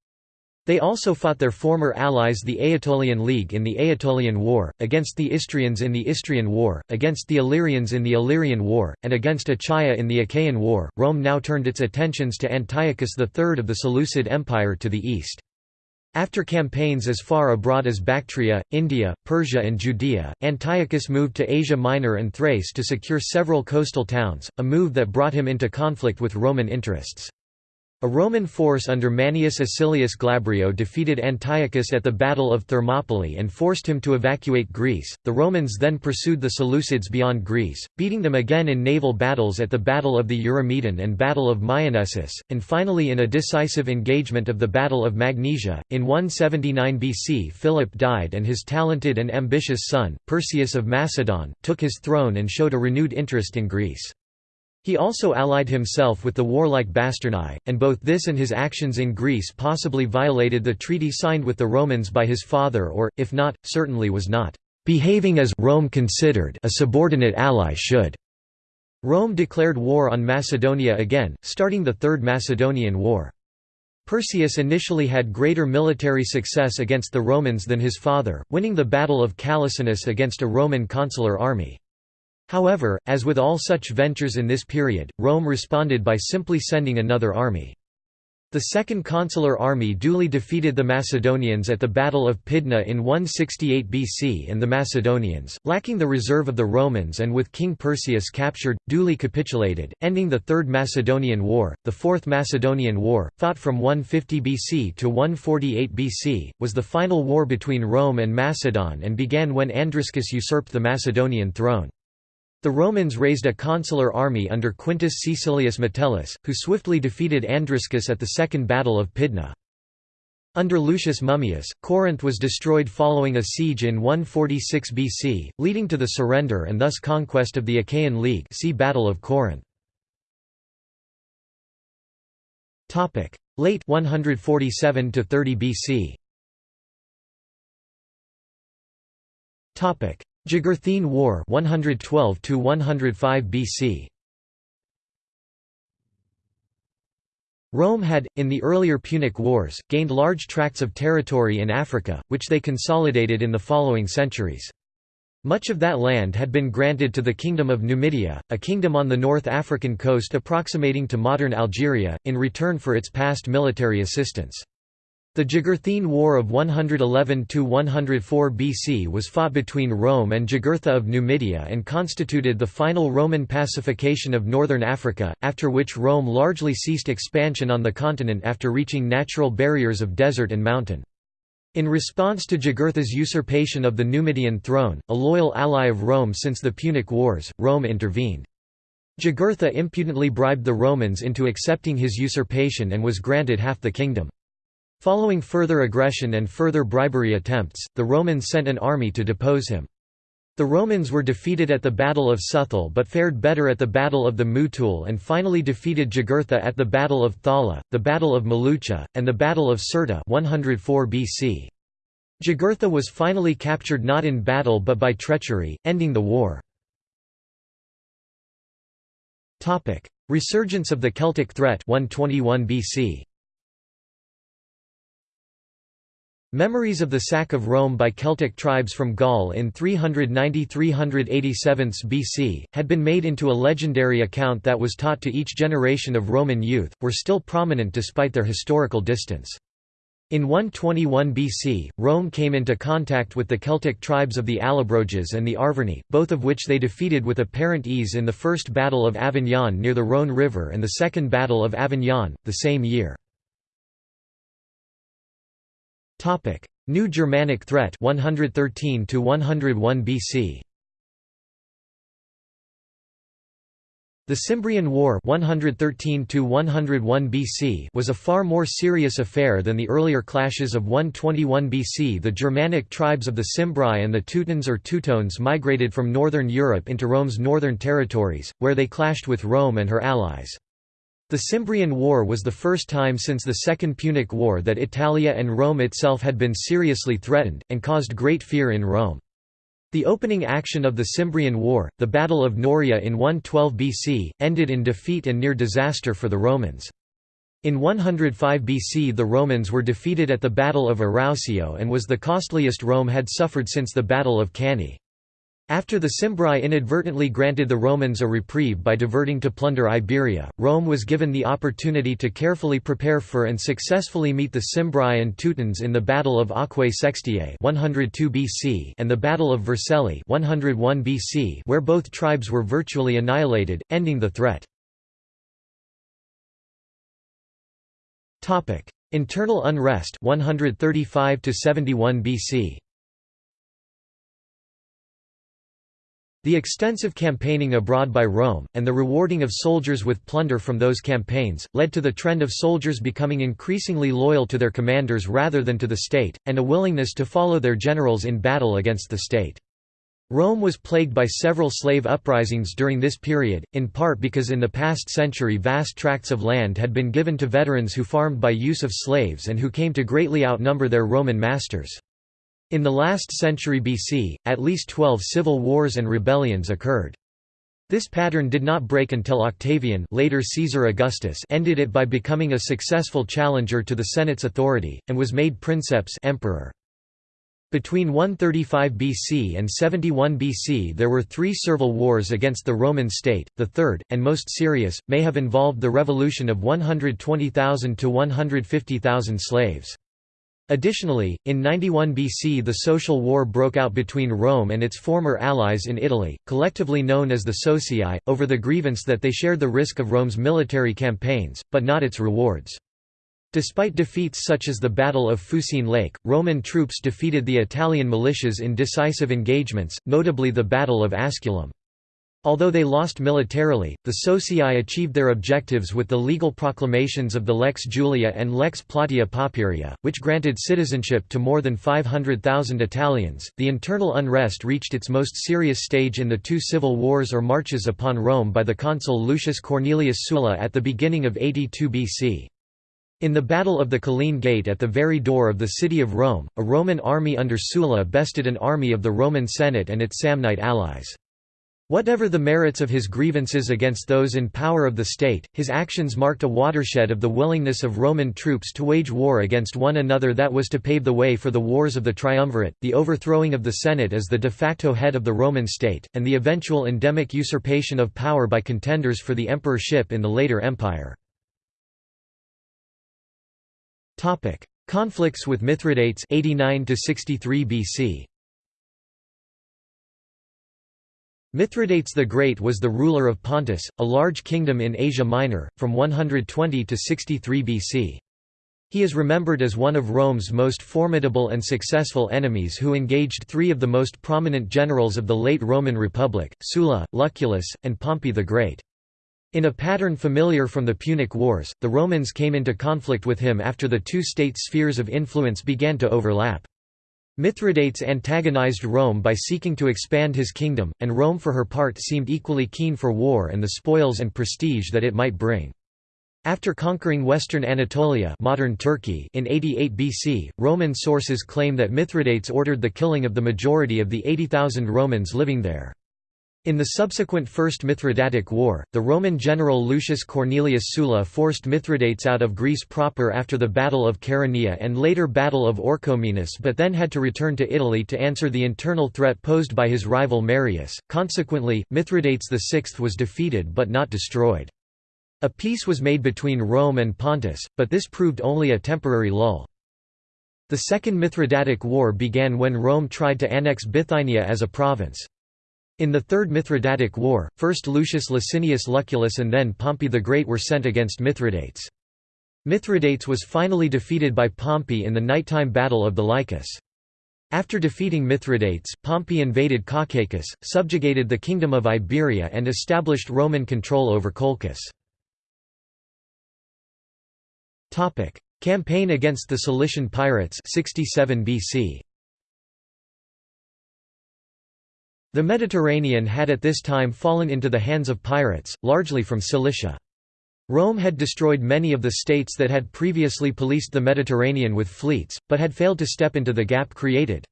They also fought their former allies the Aetolian League in the Aetolian War, against the Istrians in the Istrian War, against the Illyrians in the Illyrian War, and against Achaia in the Achaean War. Rome now turned its attentions to Antiochus III of the Seleucid Empire to the east. After campaigns as far abroad as Bactria, India, Persia and Judea, Antiochus moved to Asia Minor and Thrace to secure several coastal towns, a move that brought him into conflict with Roman interests. A Roman force under Manius Acilius Glabrio defeated Antiochus at the Battle of Thermopylae and forced him to evacuate Greece. The Romans then pursued the Seleucids beyond Greece, beating them again in naval battles at the Battle of the Eurymedon and Battle of Myonessus, and finally in a decisive engagement of the Battle of Magnesia. In 179 BC, Philip died and his talented and ambitious son, Perseus of Macedon, took his throne and showed a renewed interest in Greece. He also allied himself with the warlike Basternae, and both this and his actions in Greece possibly violated the treaty signed with the Romans by his father or, if not, certainly was not behaving as Rome considered a subordinate ally should. Rome declared war on Macedonia again, starting the Third Macedonian War. Perseus initially had greater military success against the Romans than his father, winning the Battle of Callinicus against a Roman consular army. However, as with all such ventures in this period, Rome responded by simply sending another army. The Second Consular Army duly defeated the Macedonians at the Battle of Pydna in 168 BC and the Macedonians, lacking the reserve of the Romans and with King Perseus captured, duly capitulated, ending the Third Macedonian War. The Fourth Macedonian War, fought from 150 BC to 148 BC, was the final war between Rome and Macedon and began when Andriscus usurped the Macedonian throne. The Romans raised a consular army under Quintus Caecilius Metellus, who swiftly defeated Andriscus at the Second Battle of Pydna. Under Lucius Mummius, Corinth was destroyed following a siege in 146 BC, leading to the surrender and thus conquest of the Achaean League see Battle of Corinth. Late 147 to 30 BC. Jugurthine War 112 to 105 BC. Rome had, in the earlier Punic Wars, gained large tracts of territory in Africa, which they consolidated in the following centuries. Much of that land had been granted to the Kingdom of Numidia, a kingdom on the North African coast approximating to modern Algeria, in return for its past military assistance. The Jugurthine War of 111–104 BC was fought between Rome and Jugurtha of Numidia and constituted the final Roman pacification of northern Africa, after which Rome largely ceased expansion on the continent after reaching natural barriers of desert and mountain. In response to Jugurtha's usurpation of the Numidian throne, a loyal ally of Rome since the Punic Wars, Rome intervened. Jugurtha impudently bribed the Romans into accepting his usurpation and was granted half the kingdom. Following further aggression and further bribery attempts, the Romans sent an army to depose him. The Romans were defeated at the Battle of Suthul but fared better at the Battle of the Muthul and finally defeated Jugurtha at the Battle of Thala, the Battle of Mulucha, and the Battle of Cirta 104 BC. Jugurtha was finally captured not in battle but by treachery, ending the war. Resurgence of the Celtic threat 121 BC. Memories of the sack of Rome by Celtic tribes from Gaul in 390–387 BC, had been made into a legendary account that was taught to each generation of Roman youth, were still prominent despite their historical distance. In 121 BC, Rome came into contact with the Celtic tribes of the Allobroges and the Arverni, both of which they defeated with apparent ease in the First Battle of Avignon near the Rhône River and the Second Battle of Avignon, the same year. Topic: New Germanic threat 113 to 101 BC. The Cimbrian War 113 to 101 BC was a far more serious affair than the earlier clashes of 121 BC. The Germanic tribes of the Cimbri and the Teutons or Teutones migrated from northern Europe into Rome's northern territories, where they clashed with Rome and her allies. The Cimbrian War was the first time since the Second Punic War that Italia and Rome itself had been seriously threatened, and caused great fear in Rome. The opening action of the Cimbrian War, the Battle of Noreia in 112 BC, ended in defeat and near disaster for the Romans. In 105 BC the Romans were defeated at the Battle of Arausio and was the costliest Rome had suffered since the Battle of Cannae. After the Cimbri inadvertently granted the Romans a reprieve by diverting to plunder Iberia, Rome was given the opportunity to carefully prepare for and successfully meet the Cimbri and Teutons in the Battle of Aquae Sextiae 102 BC and the Battle of Vercelli 101 BC where both tribes were virtually annihilated, ending the threat. Internal unrest 135 71 BC The extensive campaigning abroad by Rome, and the rewarding of soldiers with plunder from those campaigns, led to the trend of soldiers becoming increasingly loyal to their commanders rather than to the state, and a willingness to follow their generals in battle against the state. Rome was plagued by several slave uprisings during this period, in part because in the past century vast tracts of land had been given to veterans who farmed by use of slaves and who came to greatly outnumber their Roman masters. In the last century BC, at least twelve civil wars and rebellions occurred. This pattern did not break until Octavian later Caesar Augustus ended it by becoming a successful challenger to the Senate's authority, and was made princeps emperor. Between 135 BC and 71 BC there were three servile wars against the Roman state, the third, and most serious, may have involved the revolution of 120,000 to 150,000 slaves. Additionally, in 91 BC the social war broke out between Rome and its former allies in Italy, collectively known as the Socii, over the grievance that they shared the risk of Rome's military campaigns, but not its rewards. Despite defeats such as the Battle of Fucine Lake, Roman troops defeated the Italian militias in decisive engagements, notably the Battle of Asculum. Although they lost militarily, the Socii achieved their objectives with the legal proclamations of the Lex Julia and Lex Plautia Papiria, which granted citizenship to more than 500,000 Italians. The internal unrest reached its most serious stage in the two civil wars or marches upon Rome by the consul Lucius Cornelius Sulla at the beginning of 82 BC. In the Battle of the Colline Gate at the very door of the city of Rome, a Roman army under Sulla bested an army of the Roman Senate and its Samnite allies. Whatever the merits of his grievances against those in power of the state, his actions marked a watershed of the willingness of Roman troops to wage war against one another that was to pave the way for the wars of the triumvirate, the overthrowing of the Senate as the de facto head of the Roman state, and the eventual endemic usurpation of power by contenders for the emperorship in the later empire. Conflicts with Mithridates 89 63 BC. Mithridates the Great was the ruler of Pontus, a large kingdom in Asia Minor, from 120 to 63 BC. He is remembered as one of Rome's most formidable and successful enemies who engaged three of the most prominent generals of the late Roman Republic, Sulla, Lucullus, and Pompey the Great. In a pattern familiar from the Punic Wars, the Romans came into conflict with him after the two state spheres of influence began to overlap. Mithridates antagonized Rome by seeking to expand his kingdom, and Rome for her part seemed equally keen for war and the spoils and prestige that it might bring. After conquering western Anatolia modern Turkey in 88 BC, Roman sources claim that Mithridates ordered the killing of the majority of the 80,000 Romans living there. In the subsequent First Mithridatic War, the Roman general Lucius Cornelius Sulla forced Mithridates out of Greece proper after the Battle of Chaeronea and later Battle of Orchomenus but then had to return to Italy to answer the internal threat posed by his rival Marius. Consequently, Mithridates VI was defeated but not destroyed. A peace was made between Rome and Pontus, but this proved only a temporary lull. The Second Mithridatic War began when Rome tried to annex Bithynia as a province. In the Third Mithridatic War, first Lucius Licinius Lucullus and then Pompey the Great were sent against Mithridates. Mithridates was finally defeated by Pompey in the nighttime Battle of the Lycus. After defeating Mithridates, Pompey invaded Caucasus, subjugated the Kingdom of Iberia and established Roman control over Colchis. Campaign against the Cilician pirates 67 BC. The Mediterranean had at this time fallen into the hands of pirates, largely from Cilicia. Rome had destroyed many of the states that had previously policed the Mediterranean with fleets, but had failed to step into the gap created.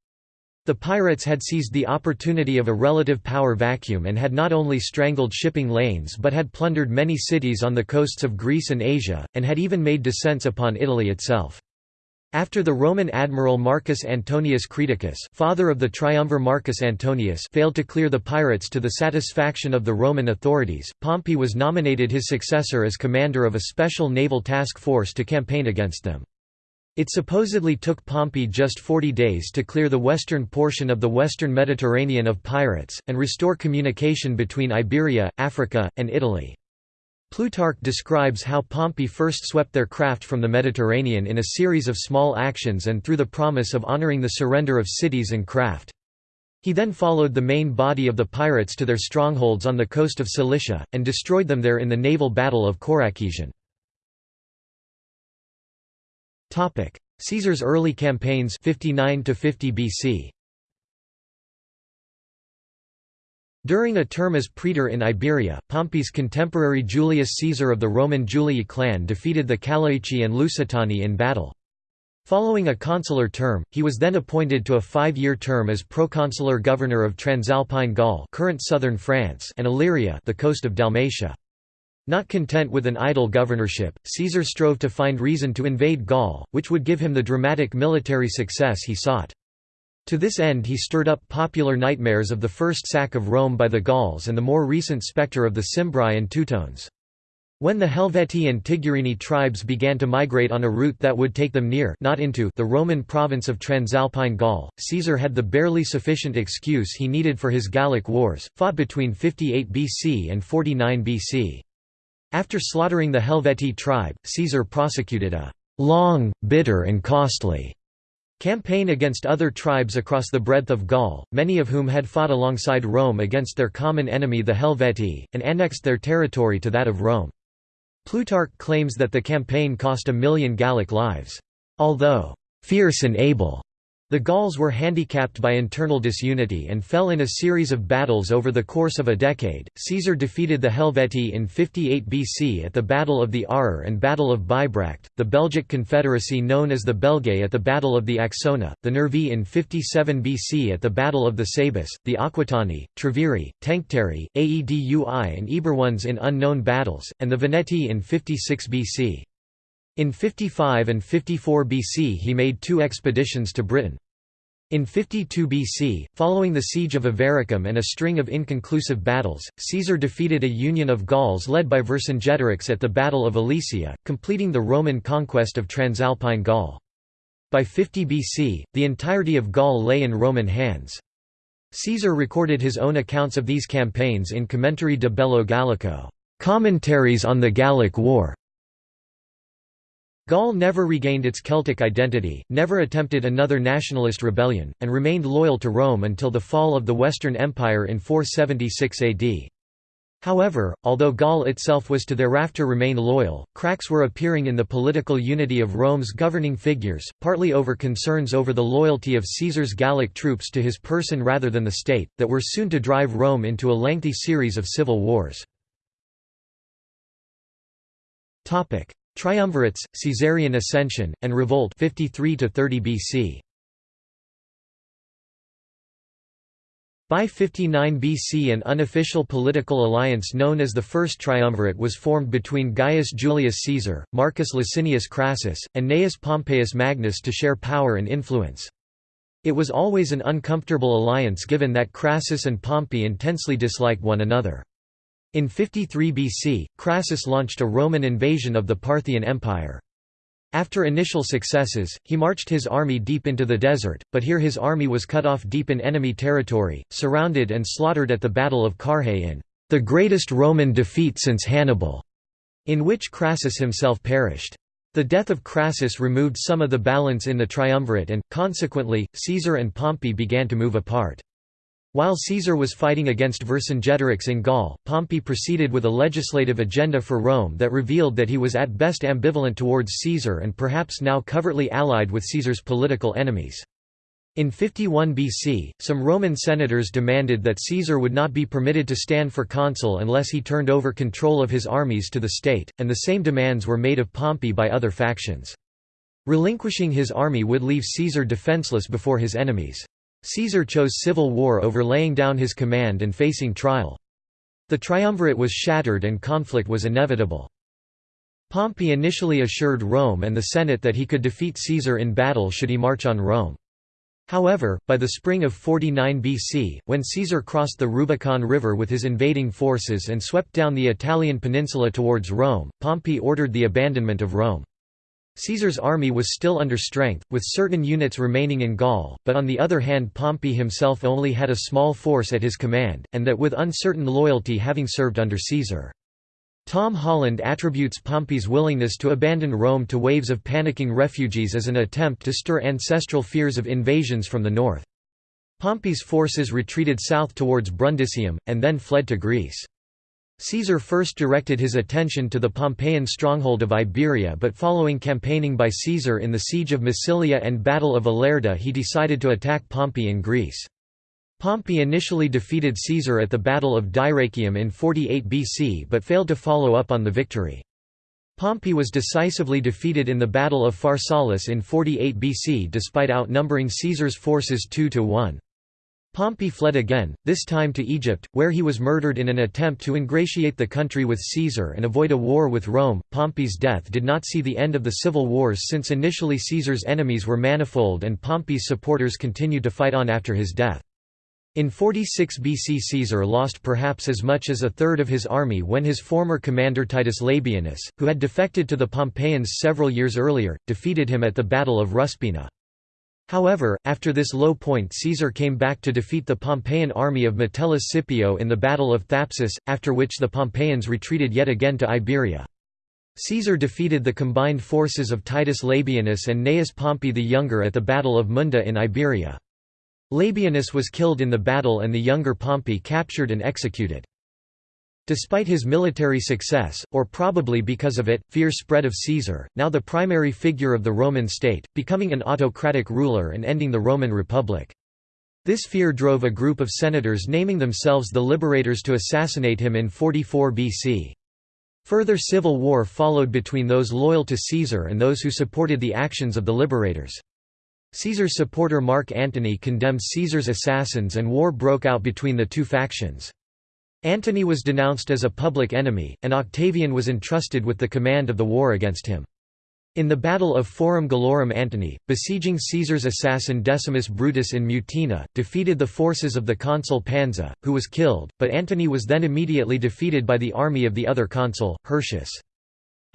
The pirates had seized the opportunity of a relative power vacuum and had not only strangled shipping lanes but had plundered many cities on the coasts of Greece and Asia, and had even made descents upon Italy itself. After the Roman admiral Marcus Antonius Creticus father of the triumvir Marcus Antonius failed to clear the pirates to the satisfaction of the Roman authorities, Pompey was nominated his successor as commander of a special naval task force to campaign against them. It supposedly took Pompey just 40 days to clear the western portion of the western Mediterranean of pirates, and restore communication between Iberia, Africa, and Italy. Plutarch describes how Pompey first swept their craft from the Mediterranean in a series of small actions and through the promise of honoring the surrender of cities and craft. He then followed the main body of the pirates to their strongholds on the coast of Cilicia, and destroyed them there in the naval battle of Coracision. Caesar's early campaigns 59 to 50 BC. During a term as praetor in Iberia, Pompey's contemporary Julius Caesar of the Roman Julii clan defeated the Callaeci and Lusitani in battle. Following a consular term, he was then appointed to a five-year term as proconsular governor of Transalpine Gaul current southern France and Illyria the coast of Dalmatia. Not content with an idle governorship, Caesar strove to find reason to invade Gaul, which would give him the dramatic military success he sought. To this end he stirred up popular nightmares of the first sack of Rome by the Gauls and the more recent spectre of the Cimbri and Teutones. When the Helvetii and Tigurini tribes began to migrate on a route that would take them near not into the Roman province of Transalpine Gaul, Caesar had the barely sufficient excuse he needed for his Gallic wars, fought between 58 BC and 49 BC. After slaughtering the Helvetii tribe, Caesar prosecuted a long, bitter and costly Campaign against other tribes across the breadth of Gaul, many of whom had fought alongside Rome against their common enemy the Helvetii, and annexed their territory to that of Rome. Plutarch claims that the campaign cost a million Gallic lives. Although fierce and able, the Gauls were handicapped by internal disunity and fell in a series of battles over the course of a decade. Caesar defeated the Helvetii in 58 BC at the Battle of the Arar and Battle of Bibracte, the Belgic Confederacy known as the Belgae at the Battle of the Axona, the Nervii in 57 BC at the Battle of the Sabis, the Aquitani, Treviri, Tencteri, Aedui and Eburones in unknown battles, and the Veneti in 56 BC. In 55 and 54 BC he made two expeditions to Britain. In 52 BC, following the siege of Avaricum and a string of inconclusive battles, Caesar defeated a union of Gauls led by Vercingetorix at the Battle of Alesia, completing the Roman conquest of Transalpine Gaul. By 50 BC, the entirety of Gaul lay in Roman hands. Caesar recorded his own accounts of these campaigns in Commentarii de Bello Gallico, commentaries on the Gallic War, Gaul never regained its Celtic identity, never attempted another nationalist rebellion, and remained loyal to Rome until the fall of the Western Empire in 476 AD. However, although Gaul itself was to thereafter remain loyal, cracks were appearing in the political unity of Rome's governing figures, partly over concerns over the loyalty of Caesar's Gallic troops to his person rather than the state, that were soon to drive Rome into a lengthy series of civil wars. Triumvirates, Caesarian ascension, and revolt 53 to 30 BC. By 59 BC an unofficial political alliance known as the First Triumvirate was formed between Gaius Julius Caesar, Marcus Licinius Crassus, and Gnaeus Pompeius Magnus to share power and influence. It was always an uncomfortable alliance given that Crassus and Pompey intensely disliked one another. In 53 BC, Crassus launched a Roman invasion of the Parthian Empire. After initial successes, he marched his army deep into the desert, but here his army was cut off deep in enemy territory, surrounded and slaughtered at the Battle of Carrhae in the greatest Roman defeat since Hannibal, in which Crassus himself perished. The death of Crassus removed some of the balance in the triumvirate and, consequently, Caesar and Pompey began to move apart. While Caesar was fighting against Vercingetorix in Gaul, Pompey proceeded with a legislative agenda for Rome that revealed that he was at best ambivalent towards Caesar and perhaps now covertly allied with Caesar's political enemies. In 51 BC, some Roman senators demanded that Caesar would not be permitted to stand for consul unless he turned over control of his armies to the state, and the same demands were made of Pompey by other factions. Relinquishing his army would leave Caesar defenseless before his enemies. Caesar chose civil war over laying down his command and facing trial. The triumvirate was shattered and conflict was inevitable. Pompey initially assured Rome and the Senate that he could defeat Caesar in battle should he march on Rome. However, by the spring of 49 BC, when Caesar crossed the Rubicon River with his invading forces and swept down the Italian peninsula towards Rome, Pompey ordered the abandonment of Rome. Caesar's army was still under strength, with certain units remaining in Gaul, but on the other hand Pompey himself only had a small force at his command, and that with uncertain loyalty having served under Caesar. Tom Holland attributes Pompey's willingness to abandon Rome to waves of panicking refugees as an attempt to stir ancestral fears of invasions from the north. Pompey's forces retreated south towards Brundisium, and then fled to Greece. Caesar first directed his attention to the Pompeian stronghold of Iberia but following campaigning by Caesar in the siege of Massilia and Battle of Ilerda he decided to attack Pompey in Greece. Pompey initially defeated Caesar at the Battle of Dyrrachium in 48 BC but failed to follow up on the victory. Pompey was decisively defeated in the Battle of Pharsalus in 48 BC despite outnumbering Caesar's forces 2 to 1. Pompey fled again, this time to Egypt, where he was murdered in an attempt to ingratiate the country with Caesar and avoid a war with Rome. Pompey's death did not see the end of the civil wars since initially Caesar's enemies were manifold and Pompey's supporters continued to fight on after his death. In 46 BC Caesar lost perhaps as much as a third of his army when his former commander Titus Labienus, who had defected to the Pompeians several years earlier, defeated him at the Battle of Ruspina. However, after this low point Caesar came back to defeat the Pompeian army of Metellus Scipio in the Battle of Thapsus, after which the Pompeians retreated yet again to Iberia. Caesar defeated the combined forces of Titus Labienus and Gnaeus Pompey the Younger at the Battle of Munda in Iberia. Labienus was killed in the battle and the younger Pompey captured and executed. Despite his military success, or probably because of it, fear spread of Caesar, now the primary figure of the Roman state, becoming an autocratic ruler and ending the Roman Republic. This fear drove a group of senators naming themselves the Liberators to assassinate him in 44 BC. Further civil war followed between those loyal to Caesar and those who supported the actions of the liberators. Caesar's supporter Mark Antony condemned Caesar's assassins and war broke out between the two factions. Antony was denounced as a public enemy, and Octavian was entrusted with the command of the war against him. In the Battle of Forum Gallorum Antony, besieging Caesar's assassin Decimus Brutus in Mutina, defeated the forces of the consul Pansa, who was killed, but Antony was then immediately defeated by the army of the other consul, Hirtius.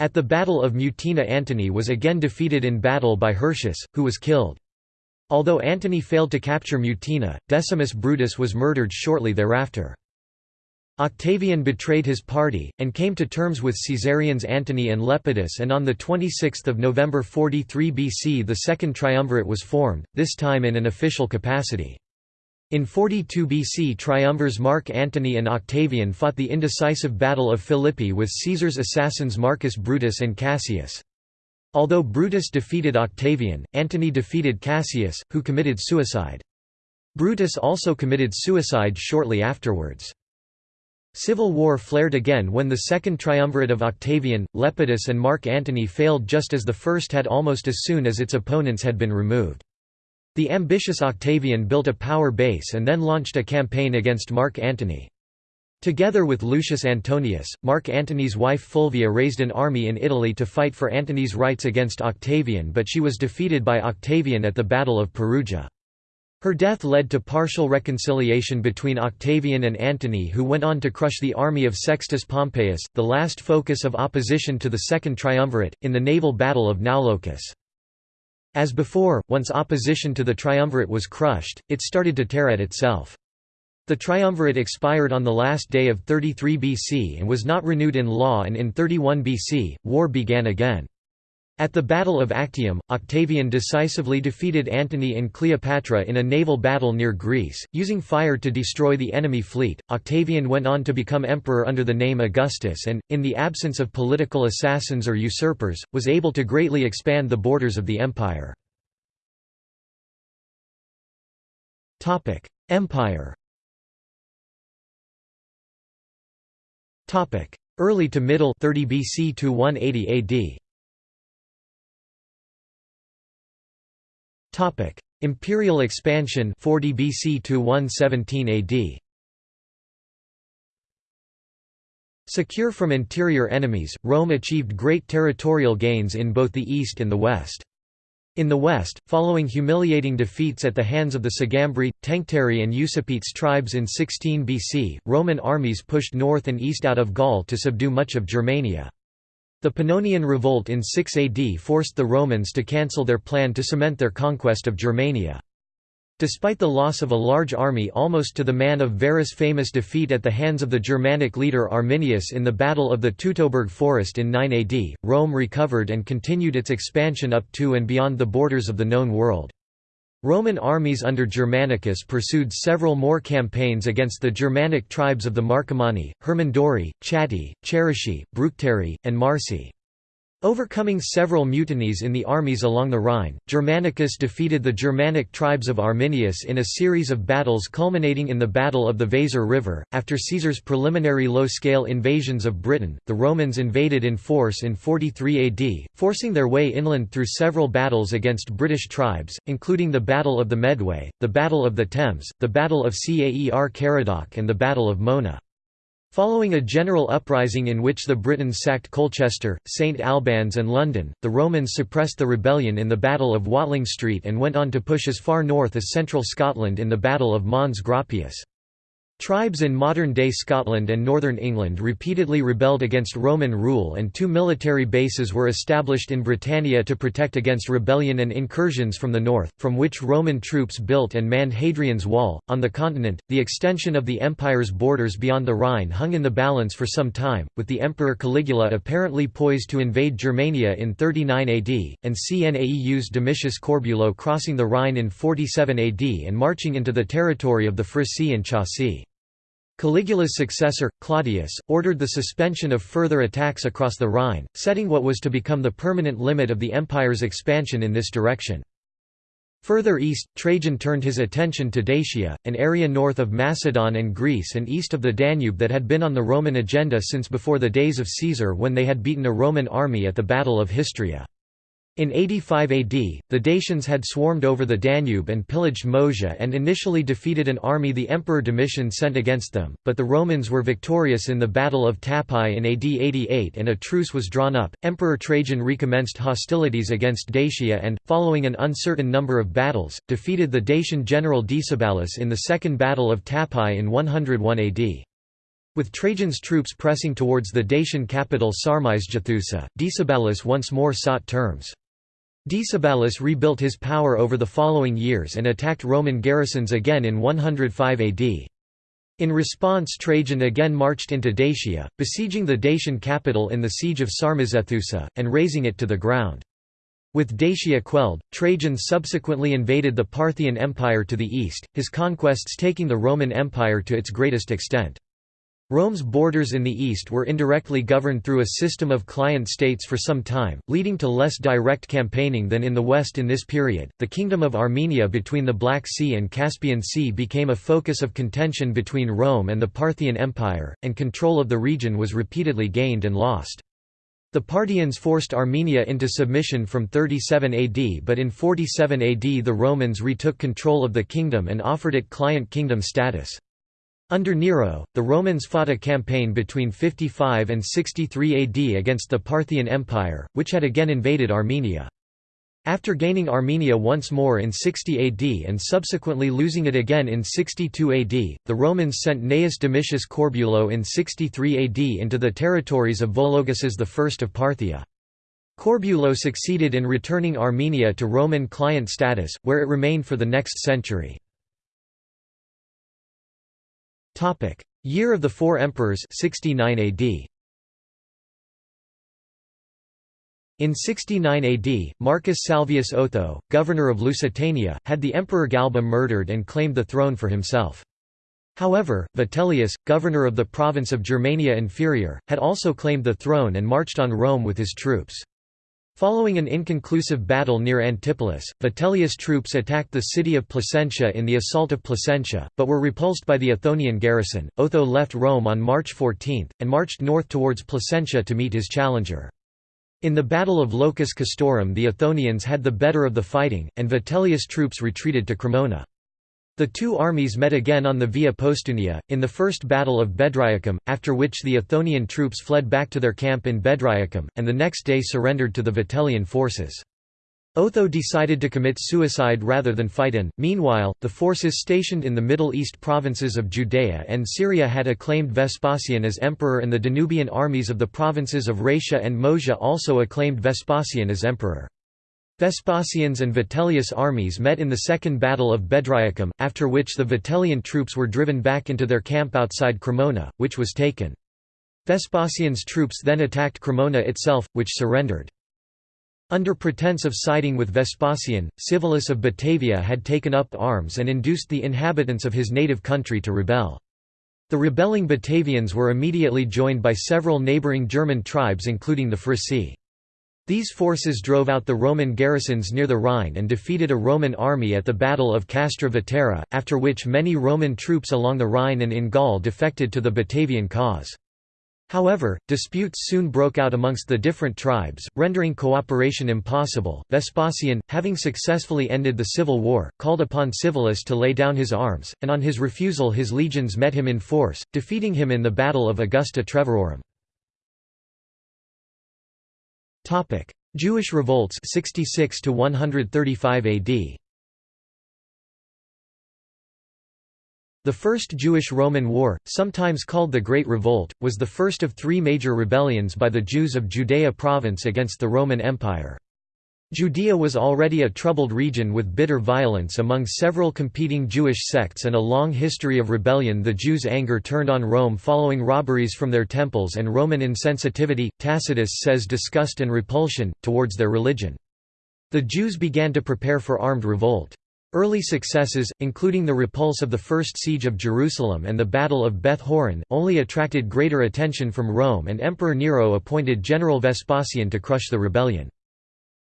At the Battle of Mutina Antony was again defeated in battle by Hirtius, who was killed. Although Antony failed to capture Mutina, Decimus Brutus was murdered shortly thereafter. Octavian betrayed his party, and came to terms with Caesarians Antony and Lepidus and on 26 November 43 BC the Second Triumvirate was formed, this time in an official capacity. In 42 BC triumvirs Mark Antony and Octavian fought the indecisive Battle of Philippi with Caesar's assassins Marcus Brutus and Cassius. Although Brutus defeated Octavian, Antony defeated Cassius, who committed suicide. Brutus also committed suicide shortly afterwards. Civil war flared again when the second triumvirate of Octavian, Lepidus and Mark Antony failed just as the first had almost as soon as its opponents had been removed. The ambitious Octavian built a power base and then launched a campaign against Mark Antony. Together with Lucius Antonius, Mark Antony's wife Fulvia raised an army in Italy to fight for Antony's rights against Octavian but she was defeated by Octavian at the Battle of Perugia. Her death led to partial reconciliation between Octavian and Antony who went on to crush the army of Sextus Pompeius, the last focus of opposition to the Second Triumvirate, in the naval battle of Naulochus. As before, once opposition to the triumvirate was crushed, it started to tear at itself. The triumvirate expired on the last day of 33 BC and was not renewed in law and in 31 BC, war began again. At the Battle of Actium, Octavian decisively defeated Antony and Cleopatra in a naval battle near Greece, using fire to destroy the enemy fleet. Octavian went on to become emperor under the name Augustus and, in the absence of political assassins or usurpers, was able to greatly expand the borders of the empire. Topic: Empire Topic: Early to middle 30 BC to 180 AD Topic: Imperial expansion 40 BC to 117 AD. Secure from interior enemies, Rome achieved great territorial gains in both the east and the west. In the west, following humiliating defeats at the hands of the Sugambri, Tencteri and Usipetes tribes in 16 BC, Roman armies pushed north and east out of Gaul to subdue much of Germania. The Pannonian Revolt in 6 AD forced the Romans to cancel their plan to cement their conquest of Germania. Despite the loss of a large army almost to the man of Varus' famous defeat at the hands of the Germanic leader Arminius in the Battle of the Teutoburg Forest in 9 AD, Rome recovered and continued its expansion up to and beyond the borders of the known world. Roman armies under Germanicus pursued several more campaigns against the Germanic tribes of the Marcomanni, Hermunduri, Chatti, Cherusci, Bructeri, and Marsi. Overcoming several mutinies in the armies along the Rhine, Germanicus defeated the Germanic tribes of Arminius in a series of battles culminating in the Battle of the Weser River. After Caesar's preliminary low scale invasions of Britain, the Romans invaded in force in 43 AD, forcing their way inland through several battles against British tribes, including the Battle of the Medway, the Battle of the Thames, the Battle of Caer Caradoc, and the Battle of Mona. Following a general uprising in which the Britons sacked Colchester, St Albans and London, the Romans suppressed the rebellion in the Battle of Watling Street and went on to push as far north as central Scotland in the Battle of Mons Graupius. Tribes in modern-day Scotland and northern England repeatedly rebelled against Roman rule and two military bases were established in Britannia to protect against rebellion and incursions from the north, from which Roman troops built and manned Hadrian's Wall. On the continent, the extension of the empire's borders beyond the Rhine hung in the balance for some time, with the Emperor Caligula apparently poised to invade Germania in 39 AD, and Cnaeus Domitius Corbulo crossing the Rhine in 47 AD and marching into the territory of the Frisii and Chauci. Caligula's successor, Claudius, ordered the suspension of further attacks across the Rhine, setting what was to become the permanent limit of the empire's expansion in this direction. Further east, Trajan turned his attention to Dacia, an area north of Macedon and Greece and east of the Danube that had been on the Roman agenda since before the days of Caesar when they had beaten a Roman army at the Battle of Histria. In 85 AD, the Dacians had swarmed over the Danube and pillaged Moesia and initially defeated an army the Emperor Domitian sent against them, but the Romans were victorious in the Battle of Tapae in AD 88 and a truce was drawn up. Emperor Trajan recommenced hostilities against Dacia and, following an uncertain number of battles, defeated the Dacian general Decebalus in the Second Battle of Tapae in 101 AD. With Trajan's troops pressing towards the Dacian capital Sarmizegetusa, Decebalus once more sought terms. Decebalus rebuilt his power over the following years and attacked Roman garrisons again in 105 AD. In response Trajan again marched into Dacia, besieging the Dacian capital in the siege of Sarmizegetusa, and razing it to the ground. With Dacia quelled, Trajan subsequently invaded the Parthian Empire to the east, his conquests taking the Roman Empire to its greatest extent. Rome's borders in the east were indirectly governed through a system of client states for some time, leading to less direct campaigning than in the west in this period. The Kingdom of Armenia between the Black Sea and Caspian Sea became a focus of contention between Rome and the Parthian Empire, and control of the region was repeatedly gained and lost. The Parthians forced Armenia into submission from 37 AD but in 47 AD the Romans retook control of the kingdom and offered it client kingdom status. Under Nero, the Romans fought a campaign between 55 and 63 AD against the Parthian Empire, which had again invaded Armenia. After gaining Armenia once more in 60 AD and subsequently losing it again in 62 AD, the Romans sent Gnaeus Domitius Corbulo in 63 AD into the territories of Vologases I of Parthia. Corbulo succeeded in returning Armenia to Roman client status, where it remained for the next century. Topic: Year of the Four Emperors 69 AD. In 69 AD, Marcus Salvius Otho, governor of Lusitania, had the Emperor Galba murdered and claimed the throne for himself. However, Vitellius, governor of the province of Germania Inferior, had also claimed the throne and marched on Rome with his troops. Following an inconclusive battle near Antipolis, Vitellius' troops attacked the city of Placentia in the assault of Placentia, but were repulsed by the Othonian garrison. Otho left Rome on March 14, and marched north towards Placentia to meet his challenger. In the Battle of Locus Castorum the Othonians had the better of the fighting, and Vitellius' troops retreated to Cremona. The two armies met again on the Via Postumia, in the First Battle of Bedriacum, after which the Othonian troops fled back to their camp in Bedriacum, and the next day surrendered to the Vitellian forces. Otho decided to commit suicide rather than fight in. Meanwhile, the forces stationed in the Middle East provinces of Judea and Syria had acclaimed Vespasian as emperor and the Danubian armies of the provinces of Raetia and Moesia also acclaimed Vespasian as emperor. Vespasian's and Vitellius' armies met in the Second Battle of Bedriacum, after which the Vitellian troops were driven back into their camp outside Cremona, which was taken. Vespasian's troops then attacked Cremona itself, which surrendered. Under pretense of siding with Vespasian, Civilis of Batavia had taken up arms and induced the inhabitants of his native country to rebel. The rebelling Batavians were immediately joined by several neighbouring German tribes including the Frisii. These forces drove out the Roman garrisons near the Rhine and defeated a Roman army at the Battle of Castra Vetera, after which many Roman troops along the Rhine and in Gaul defected to the Batavian cause. However, disputes soon broke out amongst the different tribes, rendering cooperation impossible. Vespasian, having successfully ended the civil war, called upon Civilis to lay down his arms, and on his refusal his legions met him in force, defeating him in the Battle of Augusta Treverorum. Topic: Jewish revolts 66 to 135 AD. The First Jewish-Roman War, sometimes called the Great Revolt, was the first of three major rebellions by the Jews of Judea province against the Roman Empire. Judea was already a troubled region with bitter violence among several competing Jewish sects and a long history of rebellion the Jews' anger turned on Rome following robberies from their temples and Roman insensitivity, Tacitus says disgust and repulsion, towards their religion. The Jews began to prepare for armed revolt. Early successes, including the repulse of the First Siege of Jerusalem and the Battle of Beth Horon, only attracted greater attention from Rome and Emperor Nero appointed General Vespasian to crush the rebellion.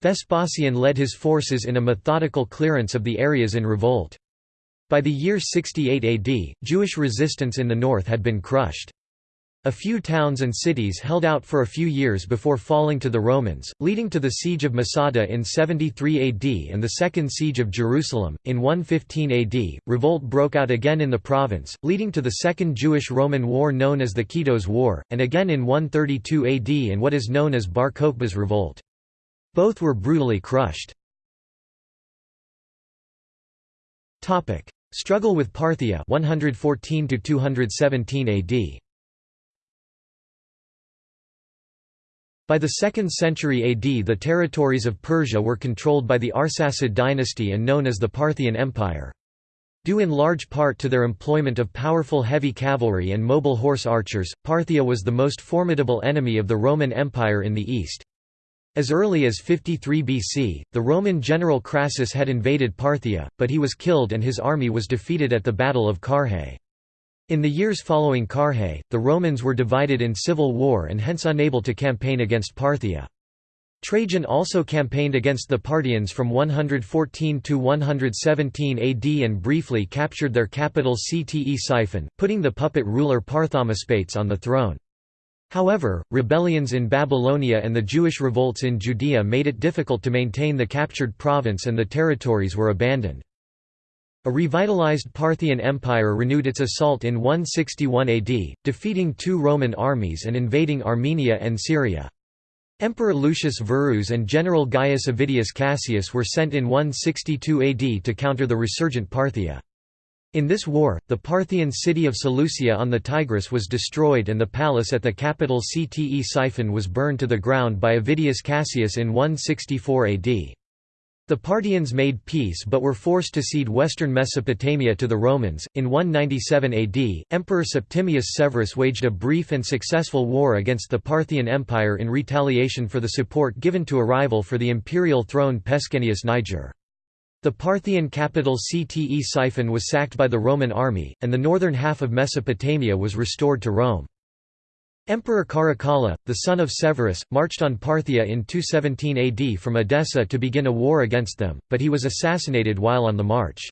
Vespasian led his forces in a methodical clearance of the areas in revolt. By the year 68 AD, Jewish resistance in the north had been crushed. A few towns and cities held out for a few years before falling to the Romans, leading to the siege of Masada in 73 AD and the Second Siege of Jerusalem. In 115 AD, revolt broke out again in the province, leading to the Second Jewish-Roman War known as the Kitos War, and again in 132 AD in what is known as Bar Kokhba's revolt. Both were brutally crushed. Struggle with Parthia 114 to 217 AD. By the 2nd century AD the territories of Persia were controlled by the Arsacid dynasty and known as the Parthian Empire. Due in large part to their employment of powerful heavy cavalry and mobile horse archers, Parthia was the most formidable enemy of the Roman Empire in the east. As early as 53 BC, the Roman general Crassus had invaded Parthia, but he was killed and his army was defeated at the Battle of Carrhae. In the years following Carrhae, the Romans were divided in civil war and hence unable to campaign against Parthia. Trajan also campaigned against the Parthians from 114 to 117 AD and briefly captured their capital Ctesiphon, putting the puppet ruler Parthamaspates on the throne. However, rebellions in Babylonia and the Jewish revolts in Judea made it difficult to maintain the captured province and the territories were abandoned. A revitalized Parthian Empire renewed its assault in 161 AD, defeating two Roman armies and invading Armenia and Syria. Emperor Lucius Verus and General Gaius Avidius Cassius were sent in 162 AD to counter the resurgent Parthia. In this war, the Parthian city of Seleucia on the Tigris was destroyed and the palace at the capital Ctesiphon was burned to the ground by Avidius Cassius in 164 AD. The Parthians made peace but were forced to cede western Mesopotamia to the Romans. In 197 AD, Emperor Septimius Severus waged a brief and successful war against the Parthian Empire in retaliation for the support given to a rival for the imperial throne Pescennius Niger. The Parthian capital Ctesiphon was sacked by the Roman army, and the northern half of Mesopotamia was restored to Rome. Emperor Caracalla, the son of Severus, marched on Parthia in 217 AD from Edessa to begin a war against them, but he was assassinated while on the march.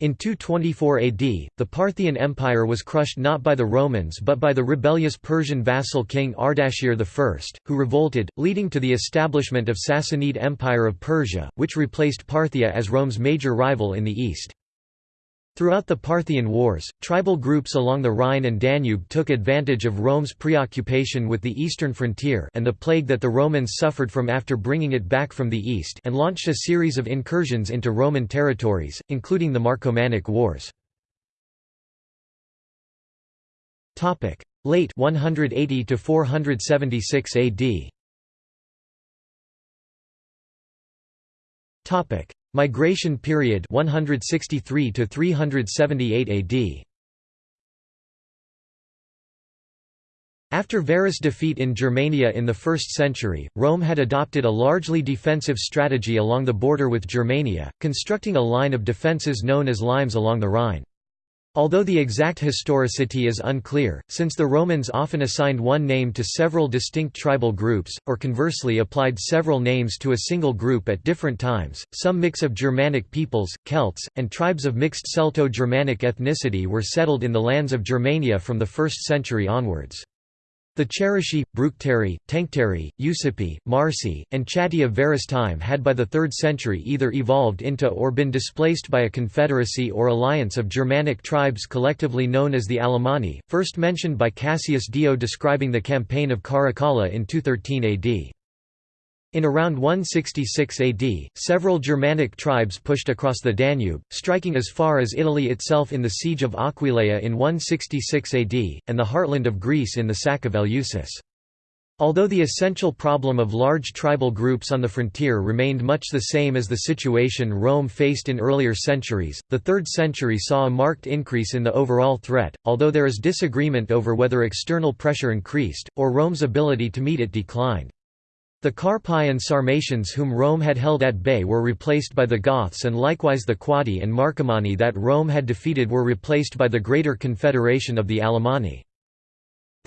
In 224 AD, the Parthian Empire was crushed not by the Romans but by the rebellious Persian vassal king Ardashir I, who revolted, leading to the establishment of Sassanid Empire of Persia, which replaced Parthia as Rome's major rival in the east. Throughout the Parthian Wars, tribal groups along the Rhine and Danube took advantage of Rome's preoccupation with the eastern frontier and the plague that the Romans suffered from after bringing it back from the east and launched a series of incursions into Roman territories, including the Marcomannic Wars. Late 180 to 476 AD. Topic: Migration period 163 to 378 AD. After Varus' defeat in Germania in the 1st century, Rome had adopted a largely defensive strategy along the border with Germania, constructing a line of defences known as limes along the Rhine. Although the exact historicity is unclear, since the Romans often assigned one name to several distinct tribal groups, or conversely applied several names to a single group at different times, some mix of Germanic peoples, Celts, and tribes of mixed Celto-Germanic ethnicity were settled in the lands of Germania from the 1st century onwards. The Cherusci, Bructeri, Tencteri, Usipi, Marsi, and Chatti of Varus' time had by the 3rd century either evolved into or been displaced by a confederacy or alliance of Germanic tribes collectively known as the Alemanni, first mentioned by Cassius Dio describing the campaign of Caracalla in 213 AD. In around 166 AD, several Germanic tribes pushed across the Danube, striking as far as Italy itself in the siege of Aquileia in 166 AD, and the heartland of Greece in the sack of Eleusis. Although the essential problem of large tribal groups on the frontier remained much the same as the situation Rome faced in earlier centuries, the 3rd century saw a marked increase in the overall threat, although there is disagreement over whether external pressure increased, or Rome's ability to meet it declined. The Carpi and Sarmatians whom Rome had held at bay were replaced by the Goths and likewise the Quadi and Marcomanni that Rome had defeated were replaced by the Greater Confederation of the Alemanni.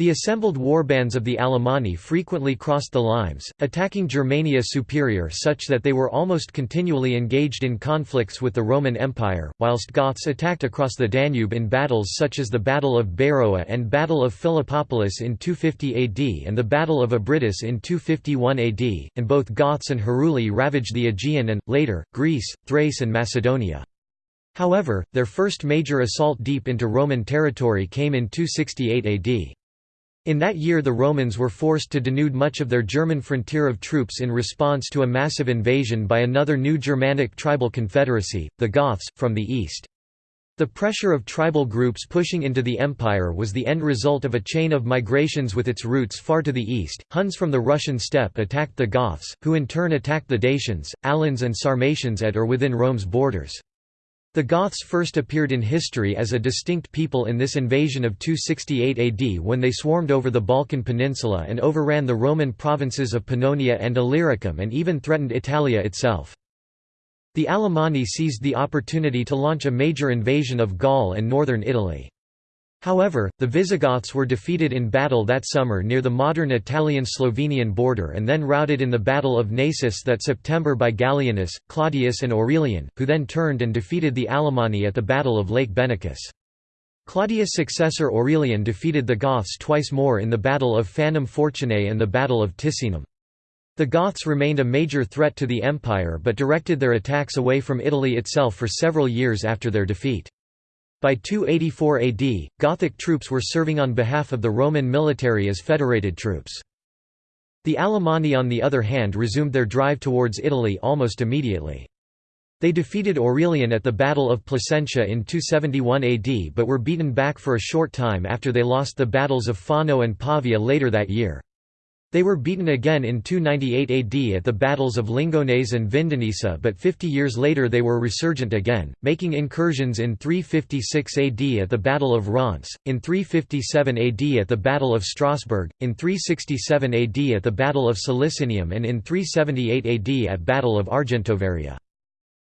The assembled warbands of the Alemanni frequently crossed the Limes, attacking Germania Superior such that they were almost continually engaged in conflicts with the Roman Empire, whilst Goths attacked across the Danube in battles such as the Battle of Beroe and Battle of Philippopolis in 250 AD and the Battle of Abritus in 251 AD, and both Goths and Heruli ravaged the Aegean and, later, Greece, Thrace and Macedonia. However, their first major assault deep into Roman territory came in 268 AD. In that year the Romans were forced to denude much of their German frontier of troops in response to a massive invasion by another new Germanic tribal confederacy, the Goths, from the east. The pressure of tribal groups pushing into the empire was the end result of a chain of migrations with its roots far to the east. Huns from the Russian steppe attacked the Goths, who in turn attacked the Dacians, Alans and Sarmatians at or within Rome's borders. The Goths first appeared in history as a distinct people in this invasion of 268 AD when they swarmed over the Balkan Peninsula and overran the Roman provinces of Pannonia and Illyricum and even threatened Italia itself. The Alemanni seized the opportunity to launch a major invasion of Gaul and northern Italy. However, the Visigoths were defeated in battle that summer near the modern Italian-Slovenian border and then routed in the Battle of Naissus that September by Gallienus, Claudius and Aurelian, who then turned and defeated the Alemanni at the Battle of Lake Benacus. Claudius' successor Aurelian defeated the Goths twice more in the Battle of Fanum Fortunae and the Battle of Ticinum. The Goths remained a major threat to the empire but directed their attacks away from Italy itself for several years after their defeat. By 284 AD, Gothic troops were serving on behalf of the Roman military as federated troops. The Alemanni on the other hand resumed their drive towards Italy almost immediately. They defeated Aurelian at the Battle of Placentia in 271 AD but were beaten back for a short time after they lost the battles of Fano and Pavia later that year. They were beaten again in 298 AD at the battles of Lingones and Vindonissa but 50 years later they were resurgent again, making incursions in 356 AD at the Battle of Reims, in 357 AD at the Battle of Strasbourg, in 367 AD at the Battle of Solicinium and in 378 AD at Battle of Argentovaria.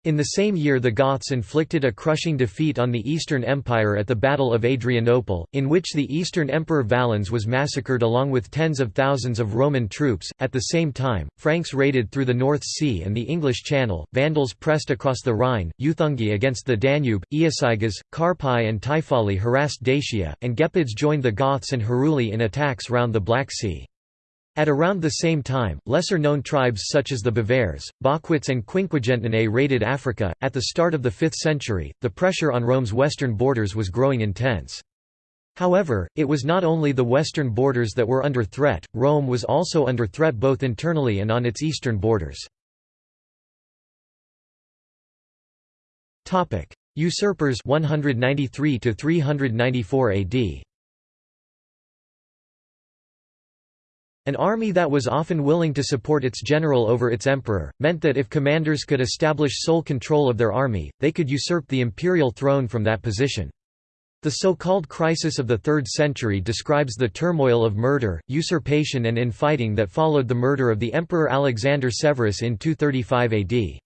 In the same year the Goths inflicted a crushing defeat on the Eastern Empire at the Battle of Adrianople, in which the Eastern Emperor Valens was massacred along with tens of thousands of Roman troops. At the same time, Franks raided through the North Sea and the English Channel, Vandals pressed across the Rhine, Juthungi against the Danube, Iazyges, Carpi and Taifali harassed Dacia, and Gepids joined the Goths and Heruli in attacks round the Black Sea. At around the same time, lesser-known tribes such as the Bavares, Baquates and Quinquegentinae raided Africa. At the start of the 5th century, the pressure on Rome's western borders was growing intense. However, it was not only the western borders that were under threat, Rome was also under threat both internally and on its eastern borders. Usurpers 193 to 394 AD An army that was often willing to support its general over its emperor, meant that if commanders could establish sole control of their army, they could usurp the imperial throne from that position. The so-called crisis of the 3rd century describes the turmoil of murder, usurpation and infighting that followed the murder of the Emperor Alexander Severus in 235 AD.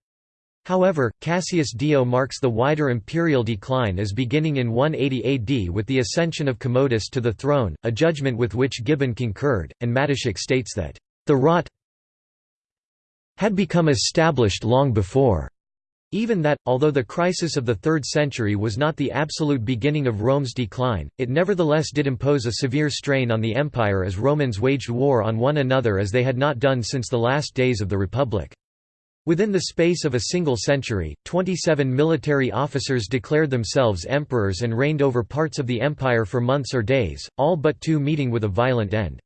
However, Cassius Dio marks the wider imperial decline as beginning in 180 AD with the ascension of Commodus to the throne, a judgment with which Gibbon concurred, and Matyszak states that, "...the rot had become established long before." Even that, although the crisis of the 3rd century was not the absolute beginning of Rome's decline, it nevertheless did impose a severe strain on the empire as Romans waged war on one another as they had not done since the last days of the Republic. Within the space of a single century, 27 military officers declared themselves emperors and reigned over parts of the empire for months or days, all but two meeting with a violent end.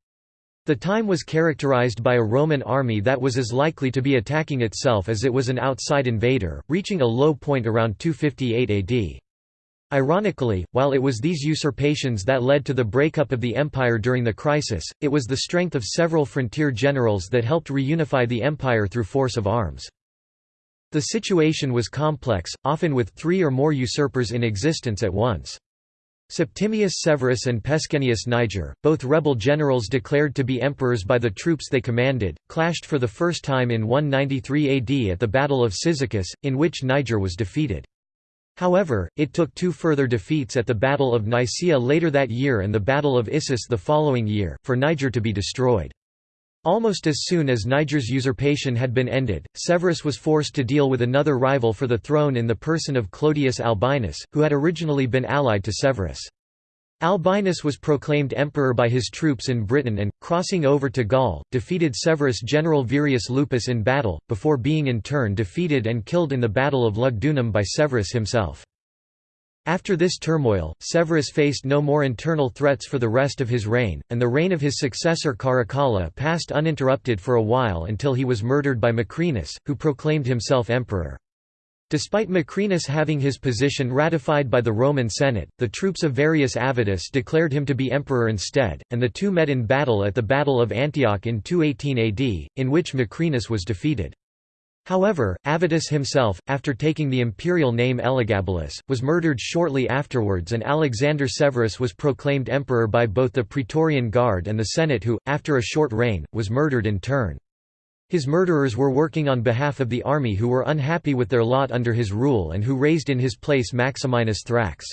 The time was characterized by a Roman army that was as likely to be attacking itself as it was an outside invader, reaching a low point around 258 AD. Ironically, while it was these usurpations that led to the breakup of the empire during the crisis, it was the strength of several frontier generals that helped reunify the empire through force of arms. The situation was complex, often with three or more usurpers in existence at once. Septimius Severus and Pescennius Niger, both rebel generals declared to be emperors by the troops they commanded, clashed for the first time in 193 AD at the Battle of Cyzicus, in which Niger was defeated. However, it took two further defeats at the Battle of Nicaea later that year and the Battle of Issus the following year, for Niger to be destroyed. Almost as soon as Niger's usurpation had been ended, Severus was forced to deal with another rival for the throne in the person of Clodius Albinus, who had originally been allied to Severus. Albinus was proclaimed emperor by his troops in Britain and, crossing over to Gaul, defeated Severus' general Virius Lupus in battle, before being in turn defeated and killed in the Battle of Lugdunum by Severus himself. After this turmoil, Severus faced no more internal threats for the rest of his reign, and the reign of his successor Caracalla passed uninterrupted for a while until he was murdered by Macrinus, who proclaimed himself emperor. Despite Macrinus having his position ratified by the Roman Senate, the troops of Varius Avitus declared him to be emperor instead, and the two met in battle at the Battle of Antioch in 218 AD, in which Macrinus was defeated. However, Avitus himself, after taking the imperial name Elagabalus, was murdered shortly afterwards and Alexander Severus was proclaimed emperor by both the Praetorian Guard and the Senate who, after a short reign, was murdered in turn. His murderers were working on behalf of the army who were unhappy with their lot under his rule and who raised in his place Maximinus Thrax.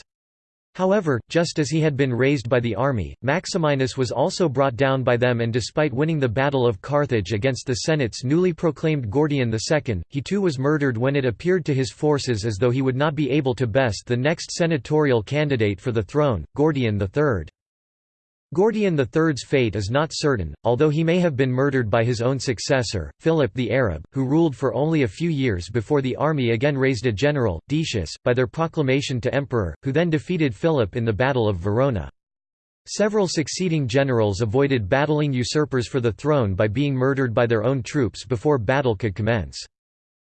However, just as he had been raised by the army, Maximinus was also brought down by them and despite winning the Battle of Carthage against the Senate's newly proclaimed Gordian II, he too was murdered when it appeared to his forces as though he would not be able to best the next senatorial candidate for the throne, Gordian III. Gordian III's fate is not certain, although he may have been murdered by his own successor, Philip the Arab, who ruled for only a few years before the army again raised a general, Decius, by their proclamation to emperor, who then defeated Philip in the Battle of Verona. Several succeeding generals avoided battling usurpers for the throne by being murdered by their own troops before battle could commence.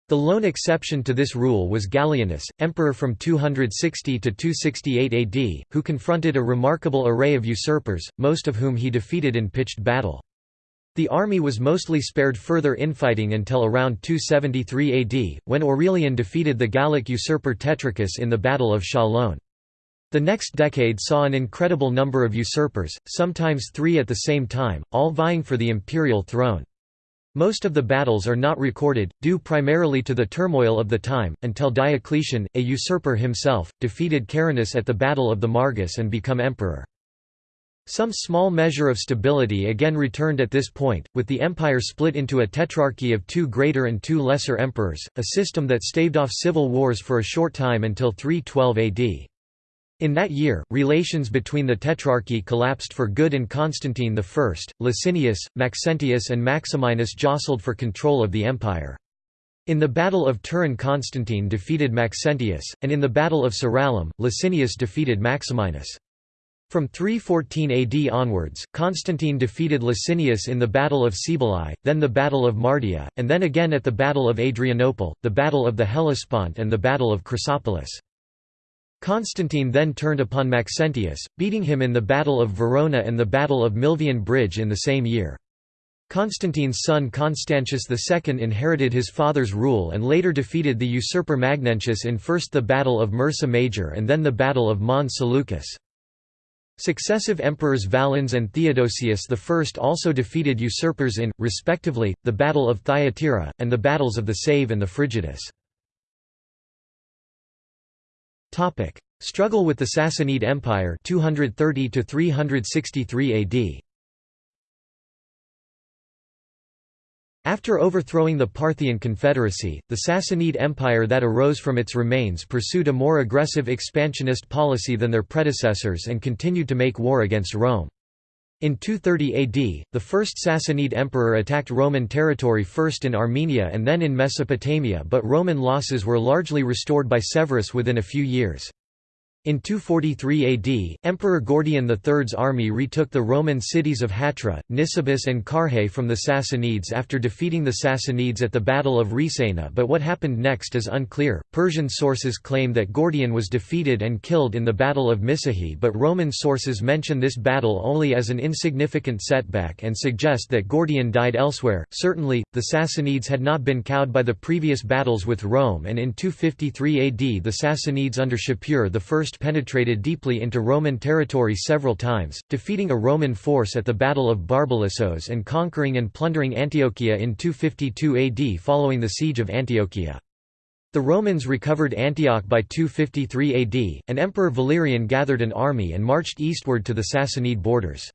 The lone exception to this rule was Gallienus, emperor from 260 to 268 AD, who confronted a remarkable array of usurpers, most of whom he defeated in pitched battle. The army was mostly spared further infighting until around 273 AD, when Aurelian defeated the Gallic usurper Tetricus in the Battle of Chalon. The next decade saw an incredible number of usurpers, sometimes three at the same time, all vying for the imperial throne. Most of the battles are not recorded, due primarily to the turmoil of the time, until Diocletian, a usurper himself, defeated Carinus at the Battle of the Margus and become emperor. Some small measure of stability again returned at this point, with the empire split into a tetrarchy of two greater and two lesser emperors, a system that staved off civil wars for a short time until 312 AD. In that year, relations between the Tetrarchy collapsed for good and Constantine I, Licinius, Maxentius and Maximinus jostled for control of the empire. In the Battle of Turin Constantine defeated Maxentius, and in the Battle of Tzirallum, Licinius defeated Maximinus. From 314 AD onwards, Constantine defeated Licinius in the Battle of Cibalae, then the Battle of Mardia, and then again at the Battle of Adrianople, the Battle of the Hellespont and the Battle of Chrysopolis. Constantine then turned upon Maxentius, beating him in the Battle of Verona and the Battle of Milvian Bridge in the same year. Constantine's son Constantius II inherited his father's rule and later defeated the usurper Magnentius in first the Battle of Mursa Major and then the Battle of Mons Seleucus. Successive emperors Valens and Theodosius I also defeated usurpers in, respectively, the Battle of Thyatira, and the battles of the Save and the Frigidus. Topic: Struggle with the Sassanid Empire 230 to 363 AD. After overthrowing the Parthian Confederacy, the Sassanid Empire that arose from its remains pursued a more aggressive expansionist policy than their predecessors and continued to make war against Rome. In 230 AD, the first Sassanid emperor attacked Roman territory first in Armenia and then in Mesopotamia but Roman losses were largely restored by Severus within a few years. In 243 AD, Emperor Gordian III's army retook the Roman cities of Hatra, Nisibis and Carrhae from the Sassanids after defeating the Sassanids at the Battle of Resaena but what happened next is unclear. Persian sources claim that Gordian was defeated and killed in the Battle of Misihe but Roman sources mention this battle only as an insignificant setback and suggest that Gordian died elsewhere. Certainly, the Sassanids had not been cowed by the previous battles with Rome and in 253 AD the Sassanids under Shapur I penetrated deeply into Roman territory several times, defeating a Roman force at the Battle of Barbalissos and conquering and plundering Antiochia in 252 AD following the siege of Antiochia. The Romans recovered Antioch by 253 AD, and Emperor Valerian gathered an army and marched eastward to the Sassanid borders.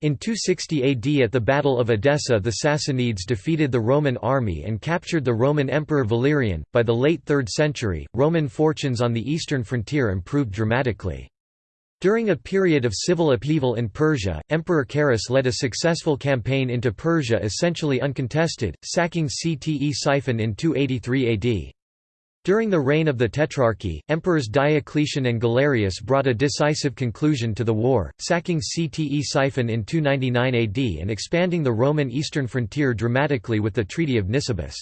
In 260 AD at the Battle of Edessa the Sassanids defeated the Roman army and captured the Roman Emperor Valerian. By the late 3rd century, Roman fortunes on the eastern frontier improved dramatically. During a period of civil upheaval in Persia, Emperor Carus led a successful campaign into Persia essentially uncontested, sacking Ctesiphon in 283 AD. During the reign of the Tetrarchy, Emperors Diocletian and Galerius brought a decisive conclusion to the war, sacking Ctesiphon in 299 AD and expanding the Roman eastern frontier dramatically with the Treaty of Nisibis.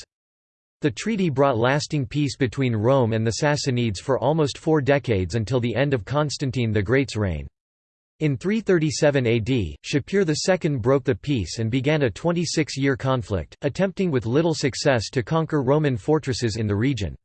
The treaty brought lasting peace between Rome and the Sassanids for almost four decades until the end of Constantine the Great's reign. In 337 AD, Shapur II broke the peace and began a 26-year conflict, attempting with little success to conquer Roman fortresses in the region.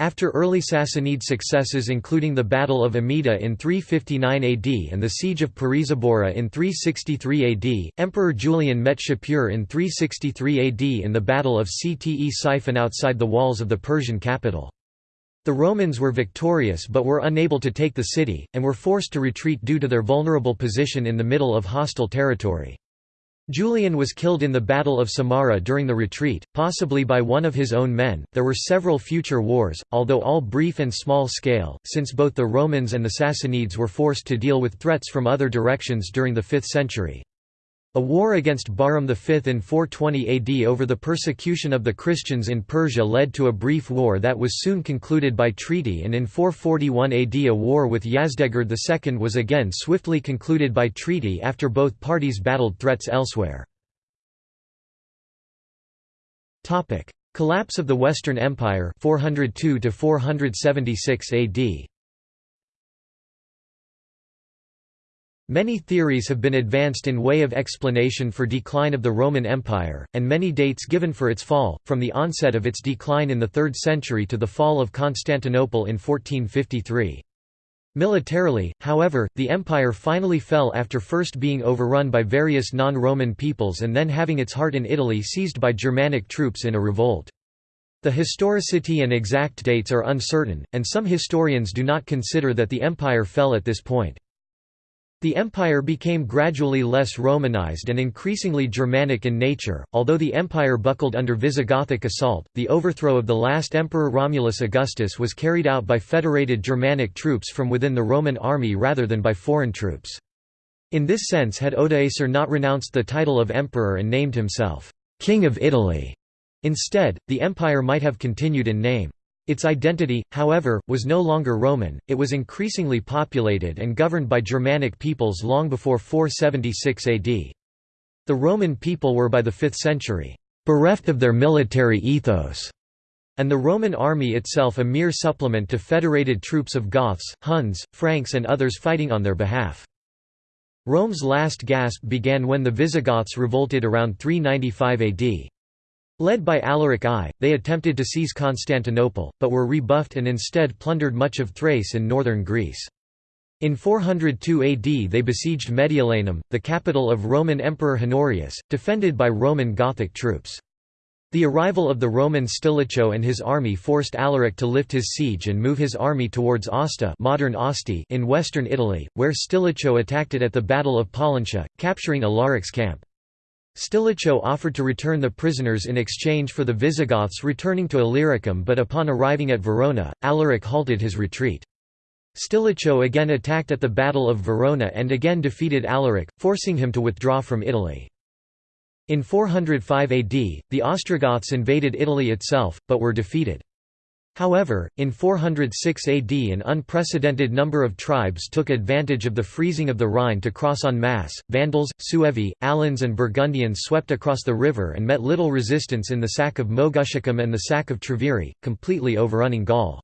After early Sassanid successes including the Battle of Amida in 359 AD and the Siege of Pirisabora in 363 AD, Emperor Julian met Shapur in 363 AD in the Battle of Ctesiphon outside the walls of the Persian capital. The Romans were victorious but were unable to take the city, and were forced to retreat due to their vulnerable position in the middle of hostile territory. Julian was killed in the Battle of Samarra during the retreat, possibly by one of his own men. There were several future wars, although all brief and small scale, since both the Romans and the Sassanids were forced to deal with threats from other directions during the 5th century. A war against Bahram V in 420 AD over the persecution of the Christians in Persia led to a brief war that was soon concluded by treaty and in 441 AD a war with Yazdegerd II was again swiftly concluded by treaty after both parties battled threats elsewhere. Collapse of the Western Empire 402 476 AD Many theories have been advanced in way of explanation for decline of the Roman Empire, and many dates given for its fall, from the onset of its decline in the 3rd century to the fall of Constantinople in 1453. Militarily, however, the empire finally fell after first being overrun by various non-Roman peoples and then having its heart in Italy seized by Germanic troops in a revolt. The historicity and exact dates are uncertain, and some historians do not consider that the empire fell at this point. The empire became gradually less Romanized and increasingly Germanic in nature. Although the empire buckled under Visigothic assault, the overthrow of the last emperor Romulus Augustus was carried out by federated Germanic troops from within the Roman army rather than by foreign troops. In this sense had Odoacer not renounced the title of emperor and named himself king of Italy. Instead, the empire might have continued in name. Its identity, however, was no longer Roman, it was increasingly populated and governed by Germanic peoples long before 476 AD. The Roman people were by the 5th century, bereft of their military ethos, and the Roman army itself a mere supplement to federated troops of Goths, Huns, Franks and others fighting on their behalf. Rome's last gasp began when the Visigoths revolted around 395 AD. Led by Alaric I, they attempted to seize Constantinople, but were rebuffed and instead plundered much of Thrace in northern Greece. In 402 AD they besieged Mediolanum, the capital of Roman Emperor Honorius, defended by Roman Gothic troops. The arrival of the Roman Stilicho and his army forced Alaric to lift his siege and move his army towards Hasta modern Asti in western Italy, where Stilicho attacked it at the Battle of Pollentia, capturing Alaric's camp. Stilicho offered to return the prisoners in exchange for the Visigoths returning to Illyricum but upon arriving at Verona, Alaric halted his retreat. Stilicho again attacked at the Battle of Verona and again defeated Alaric, forcing him to withdraw from Italy. In 405 AD, the Ostrogoths invaded Italy itself, but were defeated. However, in 406 AD an unprecedented number of tribes took advantage of the freezing of the Rhine to cross en masse. Vandals, Suevi, Alans and Burgundians swept across the river and met little resistance in the sack of Moguntiacum and the sack of Treviri, completely overrunning Gaul.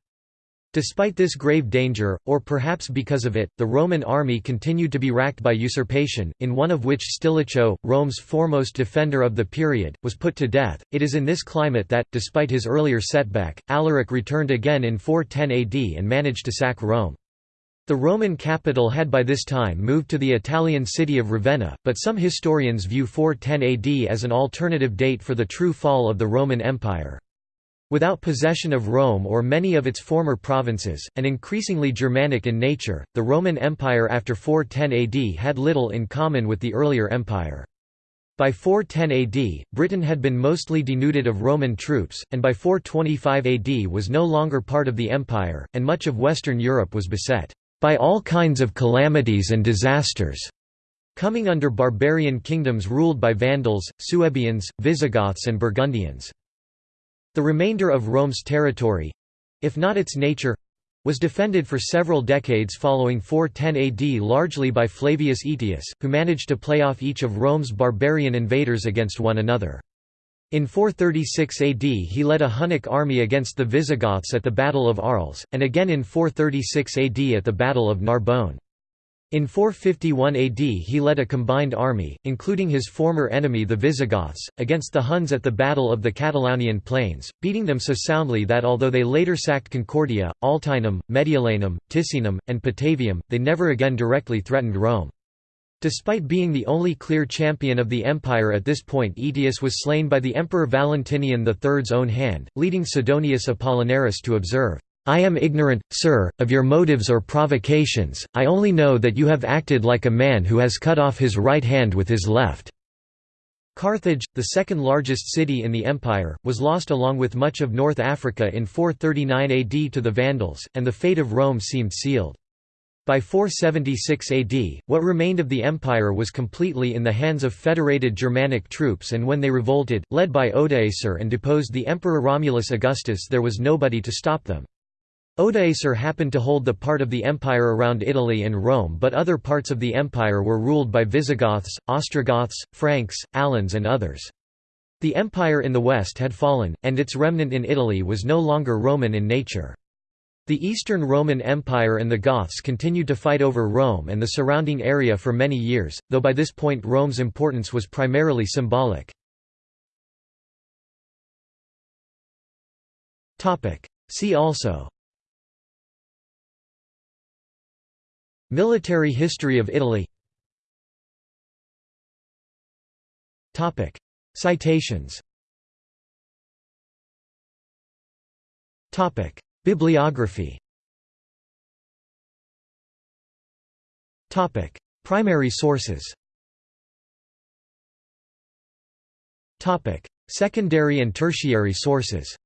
Despite this grave danger, or perhaps because of it, the Roman army continued to be racked by usurpation, in one of which Stilicho, Rome's foremost defender of the period, was put to death. It is in this climate that, despite his earlier setback, Alaric returned again in 410 AD and managed to sack Rome. The Roman capital had by this time moved to the Italian city of Ravenna, but some historians view 410 AD as an alternative date for the true fall of the Roman Empire. Without possession of Rome or many of its former provinces, and increasingly Germanic in nature, the Roman Empire after 410 AD had little in common with the earlier empire. By 410 AD, Britain had been mostly denuded of Roman troops, and by 425 AD was no longer part of the empire, and much of Western Europe was beset by all kinds of calamities and disasters, coming under barbarian kingdoms ruled by Vandals, Suebians, Visigoths and Burgundians. The remainder of Rome's territory—if not its nature—was defended for several decades following 410 AD largely by Flavius Aetius, who managed to play off each of Rome's barbarian invaders against one another. In 436 AD he led a Hunnic army against the Visigoths at the Battle of Arles, and again in 436 AD at the Battle of Narbonne. In 451 AD he led a combined army, including his former enemy the Visigoths, against the Huns at the Battle of the Catalaunian Plains, beating them so soundly that although they later sacked Concordia, Altinum, Mediolanum, Ticinum, and Patavium, they never again directly threatened Rome. Despite being the only clear champion of the empire at this point Aetius was slain by the Emperor Valentinian III's own hand, leading Sidonius Apollinaris to observe, I am ignorant, sir, of your motives or provocations, I only know that you have acted like a man who has cut off his right hand with his left." Carthage, the second largest city in the empire, was lost along with much of North Africa in 439 AD to the Vandals, and the fate of Rome seemed sealed. By 476 AD, what remained of the empire was completely in the hands of federated Germanic troops and when they revolted, led by Odoacer and deposed the Emperor Romulus Augustus there was nobody to stop them. Odoacer happened to hold the part of the empire around Italy and Rome but other parts of the empire were ruled by Visigoths, Ostrogoths, Franks, Alans and others. The empire in the west had fallen, and its remnant in Italy was no longer Roman in nature. The Eastern Roman Empire and the Goths continued to fight over Rome and the surrounding area for many years, though by this point Rome's importance was primarily symbolic. See also Military history of Italy. Citations. Bibliography. Primary sources. Secondary and tertiary sources